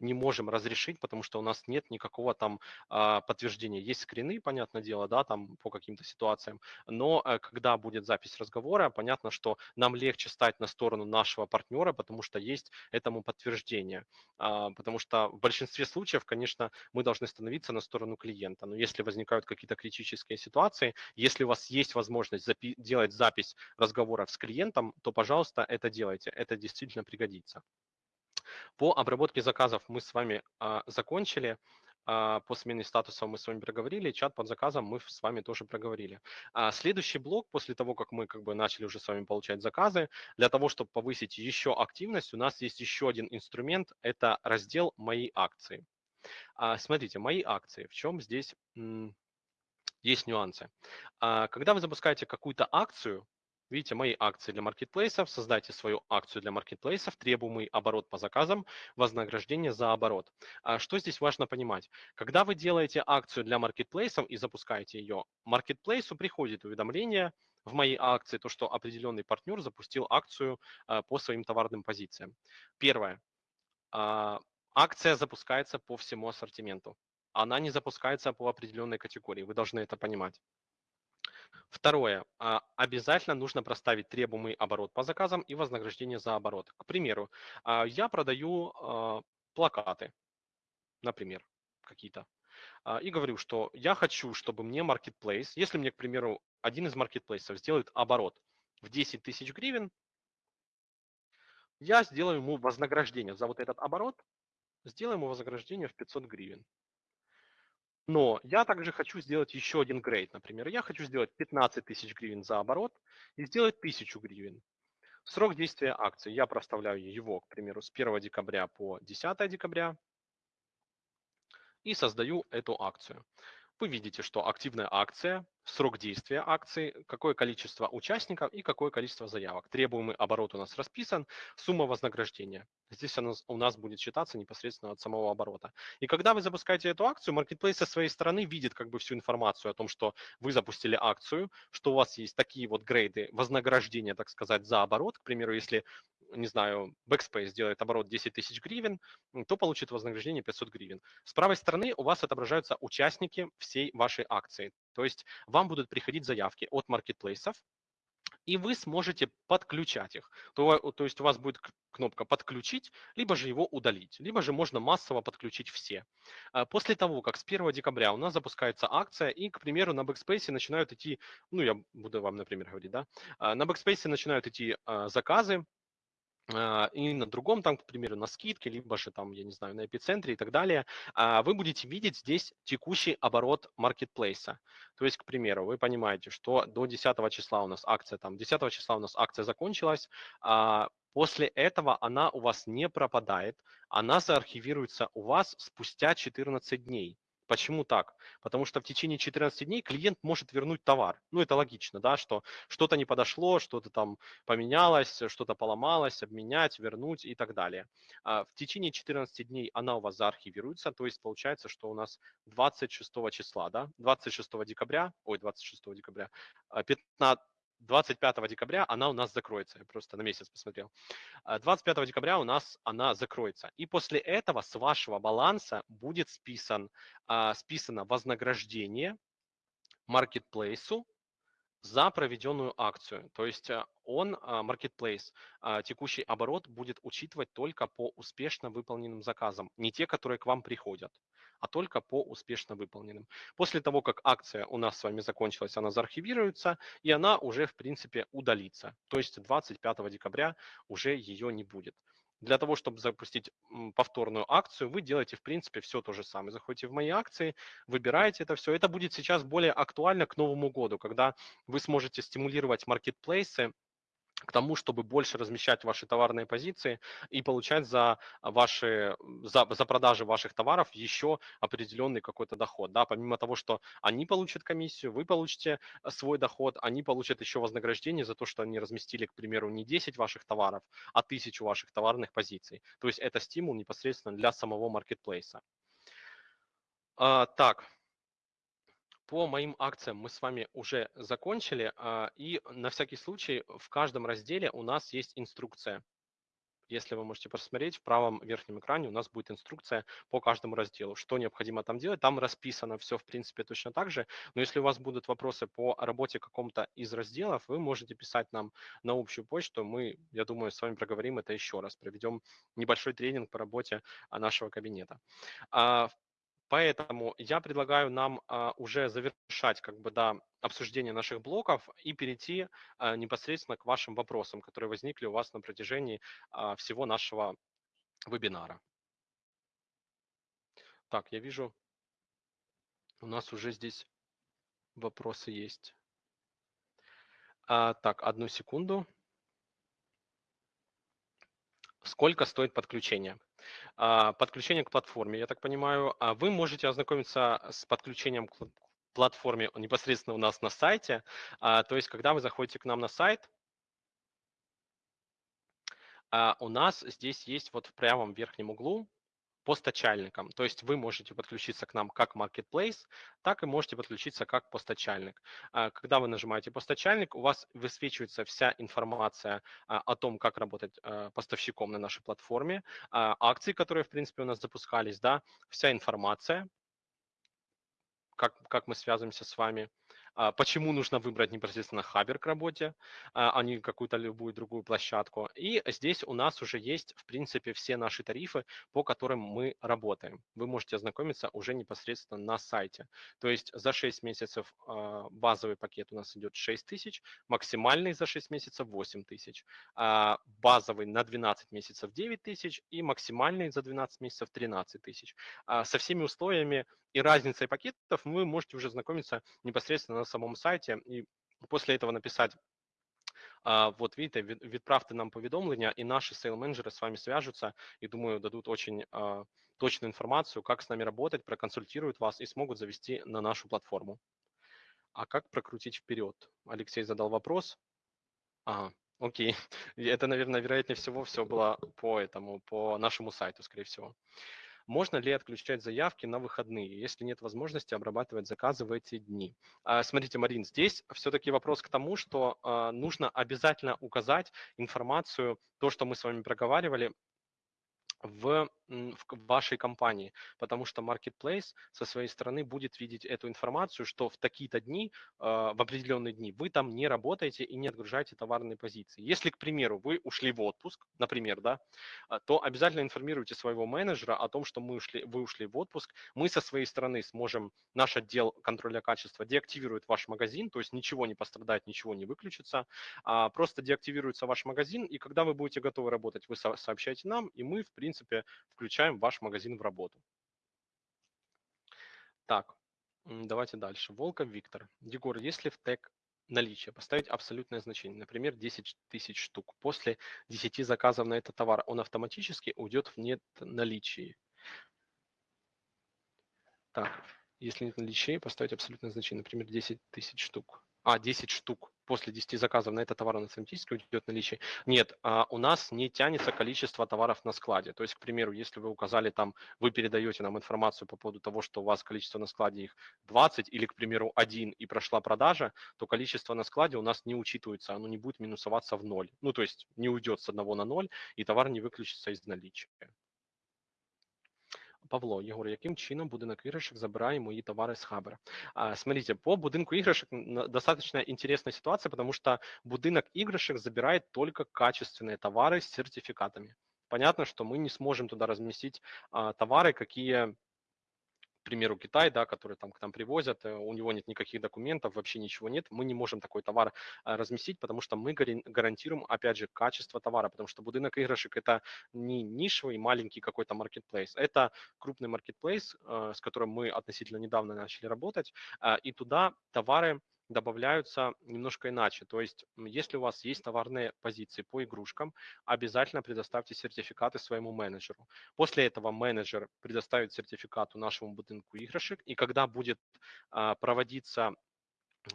A: не можем разрешить, потому что у нас нет никакого там а, подтверждения. Есть скрины, понятное дело, да, там по каким-то ситуациям, но а, когда будет запись разговора, понятно, что нам легче стать на сторону нашего партнера, потому что есть этому подтверждение. А, потому что в большинстве случаев, конечно, мы должны становиться на сторону клиента. Но если возникают какие-то критические ситуации, если у вас есть возможность запи- делать запись разговоров с клиентом, то, пожалуйста, это делайте. Это действительно пригодится. По обработке заказов мы с вами а, закончили. А, по смене статуса мы с вами проговорили, чат под заказом мы с вами тоже проговорили. А, следующий блок, после того, как мы как бы начали уже с вами получать заказы, для того, чтобы повысить еще активность, у нас есть еще один инструмент, это раздел «Мои акции». А, смотрите, «Мои акции», в чем здесь есть нюансы. А, когда вы запускаете какую-то акцию, Видите, мои акции для маркетплейсов. Создайте свою акцию для маркетплейсов, требуемый оборот по заказам, вознаграждение за оборот. А что здесь важно понимать? Когда вы делаете акцию для маркетплейсов и запускаете ее, маркетплейсу приходит уведомление в моей акции, то, что определенный партнер запустил акцию а, по своим товарным позициям. Первое. А, акция запускается по всему ассортименту. Она не запускается по определенной категории. Вы должны это понимать. Второе. А, обязательно нужно проставить требуемый оборот по заказам и вознаграждение за оборот. К примеру, а, я продаю а, плакаты, например, какие-то. и говорю, что я хочу, чтобы мне marketplace, если мне, к примеру, один из маркетплейсов сделает оборот в 10 тысяч гривен, я сделаю ему вознаграждение за вот этот оборот, сделаю ему вознаграждение в 500 гривен. Но я также хочу сделать еще один грейд. Например, я хочу сделать 15 тысяч гривен за оборот и сделать 1000 гривен. Срок действия акции. Я проставляю его, к примеру, с 1 декабря по 10 декабря и создаю эту акцию. Вы видите, что активная акция срок действия акции, какое количество участников и какое количество заявок. Требуемый оборот у нас расписан, сумма вознаграждения. Здесь она у нас будет считаться непосредственно от самого оборота. И когда вы запускаете эту акцию, Marketplace со своей стороны видит как бы всю информацию о том, что вы запустили акцию, что у вас есть такие вот грейды вознаграждения, так сказать, за оборот. К примеру, если не знаю, Backspace делает оборот 10 тысяч гривен, то получит вознаграждение 500 гривен. С правой стороны у вас отображаются участники всей вашей акции. То есть вам будут приходить заявки от маркетплейсов, и вы сможете подключать их. То, то есть у вас будет кнопка «Подключить», либо же его удалить, либо же можно массово подключить все. А после того, как с 1 декабря у нас запускается акция, и, к примеру, на Backspace начинают идти, ну, я буду вам, например, говорить, да, а на Backspace начинают идти а, заказы, и на другом, там, к примеру, на скидке, либо же там, я не знаю, на эпицентре и так далее, а, вы будете видеть здесь текущий оборот маркетплейса. То есть, к примеру, вы понимаете, что до 10 числа у нас акция, там, 10 числа у нас акция закончилась, а, после этого она у вас не пропадает, она заархивируется у вас спустя 14 дней. Почему так? Потому что в течение 14 дней клиент может вернуть товар. Ну, это логично, да, что что-то не подошло, что-то там поменялось, что-то поломалось, обменять, вернуть и так далее. А в течение 14 дней она у вас заархивируется, то есть получается, что у нас 26 числа, да, 26 декабря, ой, 26 декабря, 15, а, 25 декабря она у нас закроется. Я просто на месяц посмотрел. 25 а, декабря у нас она закроется. И после этого с вашего баланса будет списан, а, списано вознаграждение маркетплейсу за проведенную акцию. То есть а, он, Marketplace, текущий оборот будет учитывать только по успешно выполненным заказам, не те, которые к вам приходят а только по успешно выполненным. После того, как акция у нас с вами закончилась, она заархивируется, и она уже, в принципе, удалится. То есть 25 декабря уже ее не будет. Для того, чтобы запустить повторную акцию, вы делаете, в принципе, все то же самое. Заходите в мои акции, выбираете это все. Это будет сейчас более актуально к Новому году, когда вы сможете стимулировать маркетплейсы к тому, чтобы больше размещать ваши товарные позиции и получать за ваши за, за продажи ваших товаров еще определенный какой-то доход. Да? Помимо того, что они получат комиссию, вы получите э, свой доход, они получат еще вознаграждение за то, что они разместили, к примеру, не 10 ваших товаров, а 1000 ваших товарных позиций. То есть это стимул непосредственно для самого маркетплейса. А, так, по моим акциям мы с вами уже закончили, а, и на всякий случай в каждом разделе у нас есть инструкция. Если вы можете посмотреть, в правом верхнем экране у нас будет инструкция по каждому разделу, что необходимо там делать. Там расписано все, в принципе, точно так же. Но если у вас будут вопросы по работе каком-то из разделов, вы можете писать нам на общую почту. Мы, я думаю, с вами проговорим это еще раз. Проведем небольшой тренинг по работе а, нашего кабинета. Поэтому я предлагаю нам а, уже завершать как бы, да, обсуждение наших блоков и перейти а, непосредственно к вашим вопросам, которые возникли у вас на протяжении а, всего нашего вебинара. Так, я вижу, у нас уже здесь вопросы есть. А, так, одну секунду. Сколько стоит подключение? А, подключение к платформе, я так понимаю. А вы можете ознакомиться с подключением к платформе непосредственно у нас на сайте. А, то есть, когда вы заходите к нам на сайт, у нас здесь есть вот в правом верхнем углу постачальником. То есть вы можете подключиться к нам как Marketplace, так и можете подключиться как постачальник. А, когда вы нажимаете постачальник, у вас высвечивается вся информация а, о том, как работать а, поставщиком на нашей платформе, акции, которые, в принципе, у нас запускались, да, вся информация, как, как мы связываемся с вами, почему нужно выбрать непосредственно Хабер к работе, а, а не какую-то любую другую площадку. И здесь у нас уже есть, в принципе, все наши тарифы, по которым мы работаем. Вы можете ознакомиться уже непосредственно на сайте. То есть за 6 месяцев а, базовый пакет у нас идет 6 тысяч, максимальный за 6 месяцев 8 тысяч, базовый на 12 месяцев 9 тысяч и максимальный за 12 месяцев 13 тысяч. Со всеми условиями и разницей пакетов вы можете уже знакомиться непосредственно на самом сайте и после этого написать вот видите, відправте нам повідомлення, і наші сейл-менеджери с вами свяжутся и, думаю, дадут очень точную информацию, как с нами работать, проконсультируют вас и смогут завести на нашу платформу. А как прокрутить вперед? Алексей задал вопрос. Ага, окей. (laughs) Это, наверное, вероятнее всего, все было по этому, по нашему сайту, скорее всего. Можно ли отключать заявки на выходные, если нет возможности обрабатывать заказы в эти дни? А, смотрите, Марин, здесь все-таки вопрос к тому, что а, нужно обязательно указать информацию, то, что мы с вами проговаривали, в, в вашей компании, потому что Marketplace со своей стороны будет видеть эту информацию, что в такие-то дни, а, в определенные дни вы там не работаете и не отгружаете товарные позиции. Если, к примеру, вы ушли в отпуск, например, да, а, то обязательно информируйте своего менеджера о том, что мы ушли, вы ушли в отпуск. Мы со своей стороны сможем, наш отдел контроля качества деактивирует ваш магазин, то есть ничего не пострадает, ничего не выключится, а просто деактивируется ваш магазин, и когда вы будете готовы работать, вы сообщаете нам, и мы, в принципе, принципе, включаем ваш магазин в работу. Так, давайте дальше. Волков Виктор. Егор, если в тег наличие поставить абсолютное значение, например, 10 тысяч штук, после 10 заказов на этот товар он автоматически уйдет в нет наличии. Так, если нет наличия, поставить абсолютное значение, например, 10 тысяч штук. А, 10 штук после 10 заказов на этот товар он автоматически уйдет наличие. Нет, а, у нас не тянется количество товаров на складе. То есть, к примеру, если вы указали там, вы передаете нам информацию по поводу того, что у вас количество на складе их 20 или, к примеру, 1 и прошла продажа, то количество на складе у нас не учитывается, оно не будет минусоваться в ноль. Ну, то есть не уйдет с одного на ноль, и товар не выключится из наличия. Павло, Єгор, яким чином будинок іграшек забирає мои товары с Хабера? А, смотрите, по будинку игрушек достаточно интересная ситуация, потому что будинок игрушек забирает только качественные товары с сертификатами. Понятно, что мы не сможем туда разместить а, товары, какие к примеру, Китай, да, который там к нам привозят, э, у него нет никаких документов, вообще ничего нет, мы не можем такой товар э, разместить, потому что мы гарантируем, опять же, качество товара, потому что будинок игрушек это не нишевый маленький какой-то маркетплейс, это крупный маркетплейс, э, с которым мы относительно недавно начали работать, и туда товары добавляются немножко иначе. То есть, если у вас есть товарные позиции по игрушкам, обязательно предоставьте сертификаты своему менеджеру. После этого менеджер предоставит сертификат нашему будинку игрушек, и когда будет а, проводиться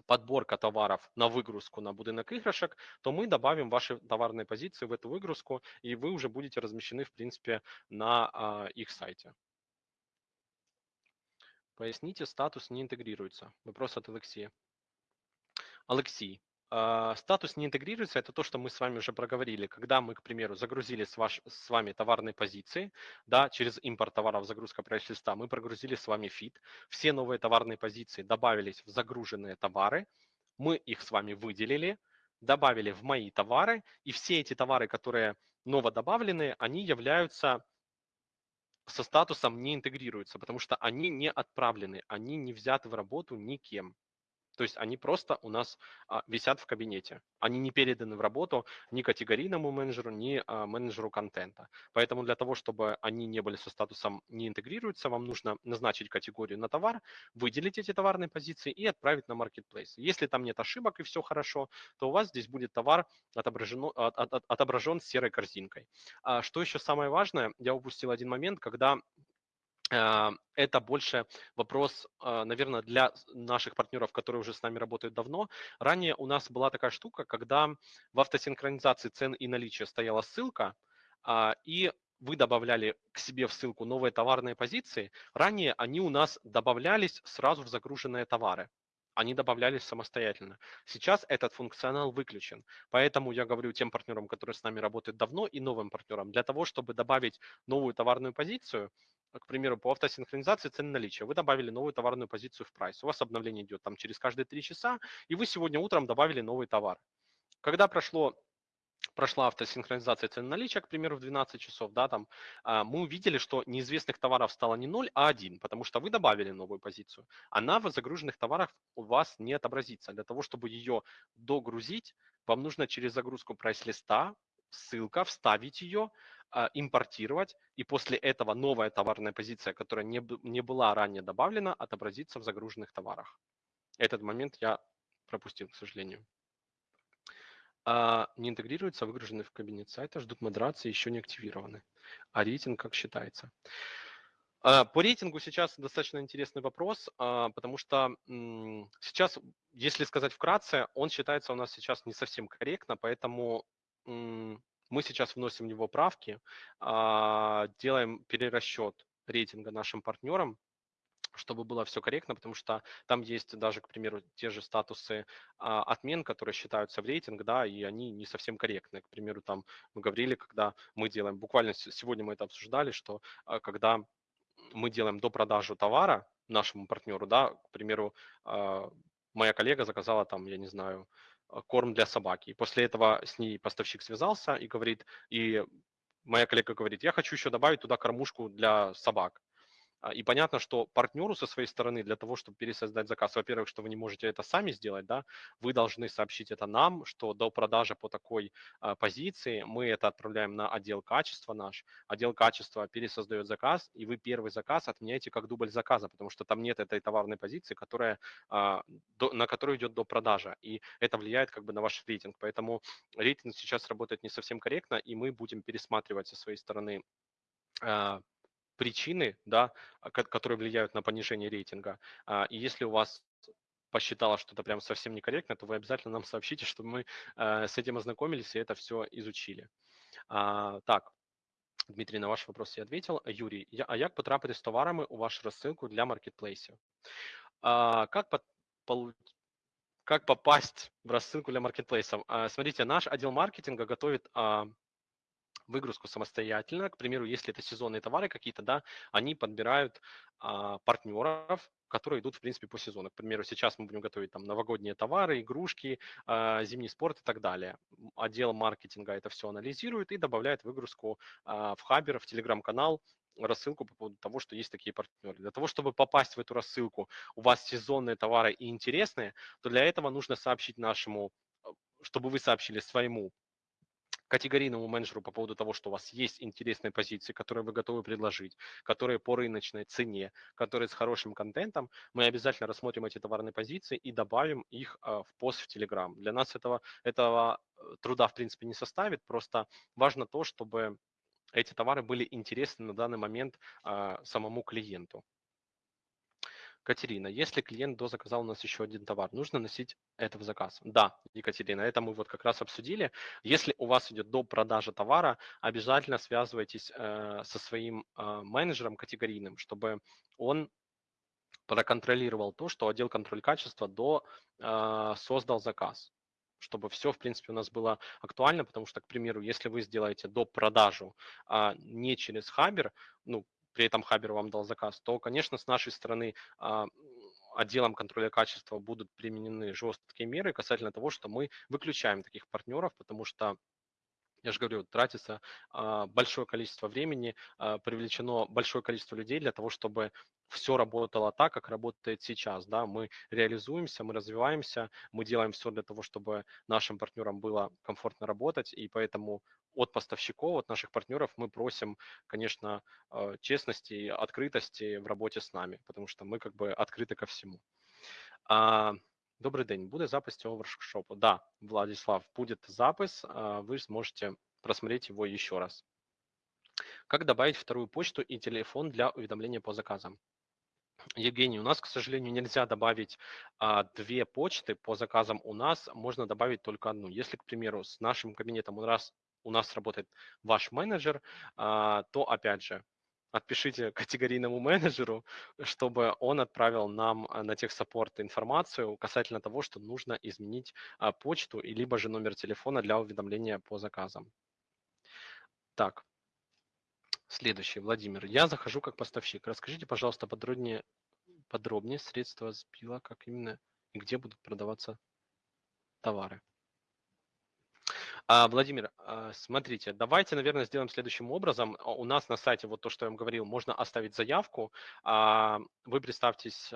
A: подборка товаров на выгрузку на будинок игрушек, то мы добавим ваши товарные позиции в эту выгрузку, и вы уже будете размещены, в принципе, на а, их сайте. Поясните, статус не интегрируется. Вопрос от Алексея. Алексей, а, статус не интегрируется, это то, что мы с вами уже проговорили. Когда мы, к примеру, загрузили с, ваш, с вами товарные позиции, да, через импорт товаров, загрузка прайс-листа, мы прогрузили с вами фид, все новые товарные позиции добавились в загруженные товары, мы их с вами выделили, добавили в мои товары, и все эти товары, которые новодобавленные, они являются со статусом не интегрируются, потому что они не отправлены, они не взяты в работу никем. То есть они просто у нас а, висят в кабинете. Они не переданы в работу ни категорийному менеджеру, ни а, менеджеру контента. Поэтому для того, чтобы они не были со статусом не интегрируются, вам нужно назначить категорию на товар, выделить эти товарные позиции и отправить на marketplace. Если там нет ошибок и все хорошо, то у вас здесь будет товар отображен, от, от, отображен серой корзинкой. А что еще самое важное, я упустил один момент, когда а, это больше вопрос, а, наверное, для наших партнеров, которые уже с нами работают давно. Ранее у нас была такая штука, когда в автосинхронизации цен и наличия стояла ссылка, а, и вы добавляли к себе в ссылку новые товарные позиции. Ранее они у нас добавлялись сразу в загруженные товары они добавлялись самостоятельно. Сейчас этот функционал выключен. Поэтому я говорю тем партнерам, которые с нами работают давно, и новым партнерам, для того, чтобы добавить новую товарную позицию, к примеру, по автосинхронизации цены наличия. Вы добавили новую товарную позицию в прайс. У вас обновление идет там через каждые 3 часа, и вы сегодня утром добавили новый товар. Когда прошло прошла автосинхронизация цен наличия, к примеру, в 12 часов, да, там, а, мы увидели, что неизвестных товаров стало не 0, а 1, потому что вы добавили новую позицию. Она в загруженных товарах у вас не отобразится. Для того, чтобы ее догрузить, вам нужно через загрузку прайс-листа, ссылка, вставить ее, а, импортировать, и после этого новая товарная позиция, которая не, не была ранее добавлена, отобразится в загруженных товарах. Этот момент я пропустил, к сожалению а, не интегрируются, выгружены в кабинет сайта, ждут модерации, еще не активированы. А рейтинг как считается? А, по рейтингу сейчас достаточно интересный вопрос, потому что сейчас, если сказать вкратце, он считается у нас сейчас не совсем корректно, поэтому мы сейчас вносим в него правки, а, делаем перерасчет рейтинга нашим партнерам, чтобы было все корректно, потому что там есть даже, к примеру, те же статусы а, отмен, которые считаются в рейтинг, да, и они не совсем корректны. К примеру, там мы говорили, когда мы делаем, буквально сегодня мы это обсуждали, что а, когда мы делаем до продажу товара нашему партнеру, да, к примеру, а, моя коллега заказала там, я не знаю, корм для собаки. И после этого с ней поставщик связался и говорит, и моя коллега говорит, я хочу еще добавить туда кормушку для собак. А, и понятно, что партнеру со своей стороны для того, чтобы пересоздать заказ, во-первых, что вы не можете это сами сделать, да, вы должны сообщить это нам, что до продажи по такой а, позиции мы это отправляем на отдел качества наш, отдел качества пересоздает заказ, и вы первый заказ отменяете как дубль заказа, потому что там нет этой товарной позиции, которая, а, до, на которую идет до продажи, и это влияет как бы на ваш рейтинг, поэтому рейтинг сейчас работает не совсем корректно, и мы будем пересматривать со своей стороны а, причины, да, а, которые влияют на понижение рейтинга. А, и если у вас посчитала, что это прям совсем некорректно, то вы обязательно нам сообщите, чтобы мы э, с этим ознакомились и это все изучили. А, так, Дмитрий, на ваш вопрос я ответил. Юрий, а як потрапити з товарами у вашу розсилку для маркетплейсів? А, как, как попасть в рассылку для маркетплейсов? Смотрите, наш отдел маркетинга готовит выгрузку самостоятельно. К примеру, если это сезонные товары какие-то, да, они подбирают а, партнеров, которые идут, в принципе, по сезону. К примеру, сейчас мы будем готовить там новогодние товары, игрушки, а, зимний спорт и так далее. Отдел маркетинга это все анализирует и добавляет выгрузку а, в Хабер, в Телеграм-канал, рассылку по поводу того, что есть такие партнеры. Для того, чтобы попасть в эту рассылку, у вас сезонные товары и интересные, то для этого нужно сообщить нашему, э, чтобы вы сообщили своему категорийному менеджеру по поводу того, что у вас есть интересные позиции, которые вы готовы предложить, которые по рыночной цене, которые с хорошим контентом, мы обязательно рассмотрим эти товарные позиции и добавим их а, в пост в Telegram. Для нас этого, этого э, труда, в принципе, не составит, просто важно то, чтобы эти товары были интересны на данный момент а, самому клиенту. Катерина, если клиент дозаказал у нас еще один товар, нужно носить это в заказ? Да, Екатерина, это мы вот как раз обсудили. Если у вас идет до продажи товара, обязательно связывайтесь э, со своим э, менеджером категорийным, чтобы он проконтролировал то, что отдел контроль качества до э, создал заказ чтобы все, в принципе, у нас было актуально, потому что, к примеру, если вы сделаете до продажу а, не через Хабер, ну, при этом Хабер вам дал заказ, то, конечно, с нашей стороны а, отделом контроля качества будут применены жесткие меры касательно того, что мы выключаем таких партнеров, потому что я же говорю, тратится а, большое количество времени, а, привлечено большое количество людей для того, чтобы все работало так, как работает сейчас. Да? Мы реализуемся, мы развиваемся, мы делаем все для того, чтобы нашим партнерам было комфортно работать, и поэтому от поставщиков, от наших партнеров мы просим, конечно, а, честности, открытости в работе с нами, потому что мы как бы открыты ко всему. Добрий день, буде запис цього воркшопу? Да, Владислав, будет запис, вы сможете просмотреть его еще раз. Как добавить вторую почту и телефон для уведомления по заказам? Евгений, у нас, к сожалению, нельзя добавить а, две почты по заказам у нас, можно добавить только одну. Если, к примеру, с нашим кабинетом у нас, у нас работает ваш менеджер, а, то, опять же, отпишите (laughs) категорийному менеджеру, чтобы он отправил нам а, на техсаппорт информацию касательно того, что нужно изменить а, почту и либо же номер телефона для уведомления по заказам. Так, Следующий, Владимир. Я захожу как поставщик. Расскажите, пожалуйста, подробнее, подробнее средства сбила, как именно и где будут продаваться товары. А, Владимир, а, смотрите, давайте, наверное, сделаем следующим образом. У нас на сайте, вот то, что я вам говорил, можно оставить заявку. А, вы представьтесь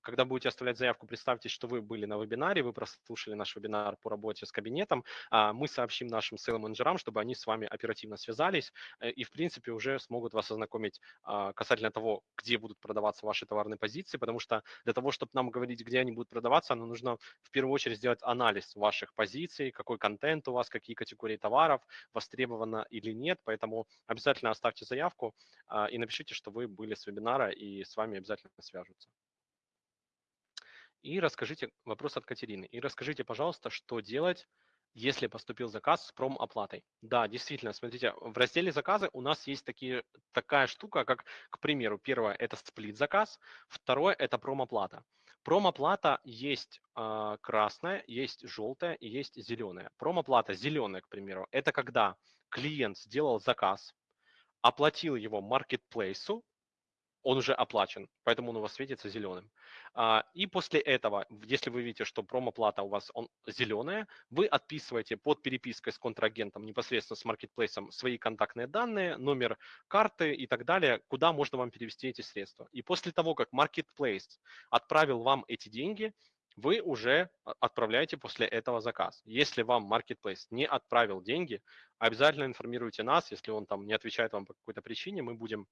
A: когда будете оставлять заявку, представьте, что вы были на вебинаре, вы прослушали наш вебинар по работе с кабинетом. А, мы сообщим нашим сейл-менеджерам, чтобы они с вами оперативно связались э, и, в принципе, уже смогут вас ознакомить а, касательно того, где будут продаваться ваши товарные позиции, потому что для того, чтобы нам говорить, где они будут продаваться, нам нужно в первую очередь сделать анализ ваших позиций, какой контент у вас, какие категории товаров, востребовано или нет. Поэтому обязательно оставьте заявку а, и напишите, что вы были с вебинара, и с вами обязательно свяжутся. И расскажите, вопрос от Катерины, и расскажите, пожалуйста, что делать, если поступил заказ с промоплатой. Да, действительно, смотрите, в разделе заказы у нас есть такие, такая штука, как, к примеру, первое – это сплит-заказ, второе – это промоплата. Промоплата есть э, красная, есть желтая и есть зеленая. Промоплата зеленая, к примеру, это когда клиент сделал заказ, оплатил его маркетплейсу, он уже оплачен, поэтому он у вас светится зеленым. А, и после этого, если вы видите, что промоплата у вас он, зеленая, вы отписываете под перепиской с контрагентом, непосредственно с маркетплейсом, свои контактные данные, номер карты и так далее, куда можно вам перевести эти средства. И после того, как маркетплейс отправил вам эти деньги, вы уже отправляете после этого заказ. Если вам Marketplace не отправил деньги, обязательно информируйте нас, если он там не отвечает вам по какой-то причине, мы будем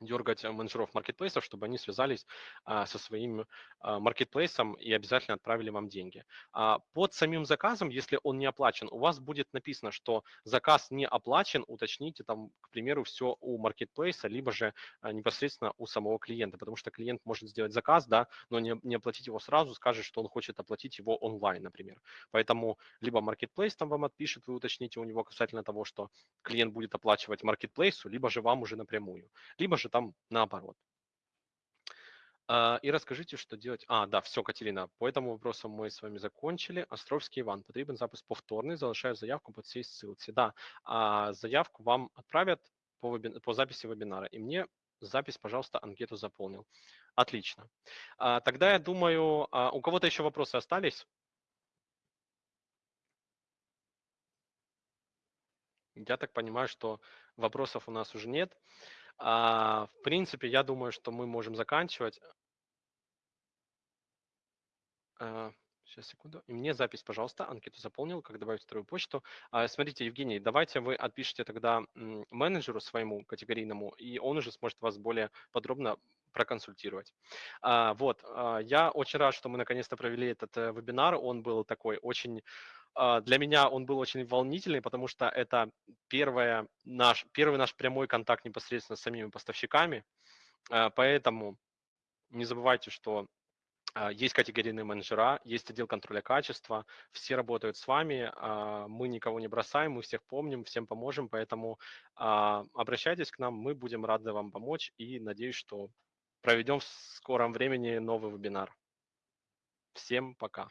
A: дергать э, менеджеров маркетплейсов, чтобы они связались а, со своим а, маркетплейсом и обязательно отправили вам деньги. А, под самим заказом, если он не оплачен, у вас будет написано, что заказ не оплачен, уточните там, к примеру, все у маркетплейса, либо же а, непосредственно у самого клиента, потому что клиент может сделать заказ, да, но не, не оплатить его сразу, скажет, что он хочет оплатить его онлайн, например. Поэтому либо маркетплейс там вам отпишет, вы уточните у него касательно того, что клиент будет оплачивать маркетплейсу, либо же вам уже напрямую, либо же же там наоборот. А, и расскажите, что делать. А, да, все, Катерина, по этому вопросу мы с вами закончили. Островский Иван, потребен запис повторный, залишаю заявку по цій ссылці. Да, а заявку вам отправят по, вебин... по записи вебинара, и мне запись, пожалуйста, анкету заполнил. Отлично. А, тогда я думаю, у кого-то еще вопросы остались? Я так понимаю, что вопросов у нас уже нет. А, в принципе, я думаю, что мы можем заканчивать. А, сейчас, секунду. И мне запись, пожалуйста, анкету заполнил, как добавить вторую почту. А, смотрите, Евгений, давайте вы отпишите тогда менеджеру своему категорийному, и он уже сможет вас более подробно проконсультировать. А, вот, а, я очень рад, что мы наконец-то провели этот э, вебинар. Он был такой очень для меня он был очень волнительный, потому что это первое наш, первый наш прямой контакт непосредственно с самими поставщиками. А, поэтому не забывайте, что а, есть категорийные менеджера, есть отдел контроля качества, все работают с вами, мы никого не бросаем, мы всех помним, всем поможем, поэтому обращайтесь к нам, мы будем рады вам помочь и надеюсь, что проведем в скором времени новый вебинар. Всем пока.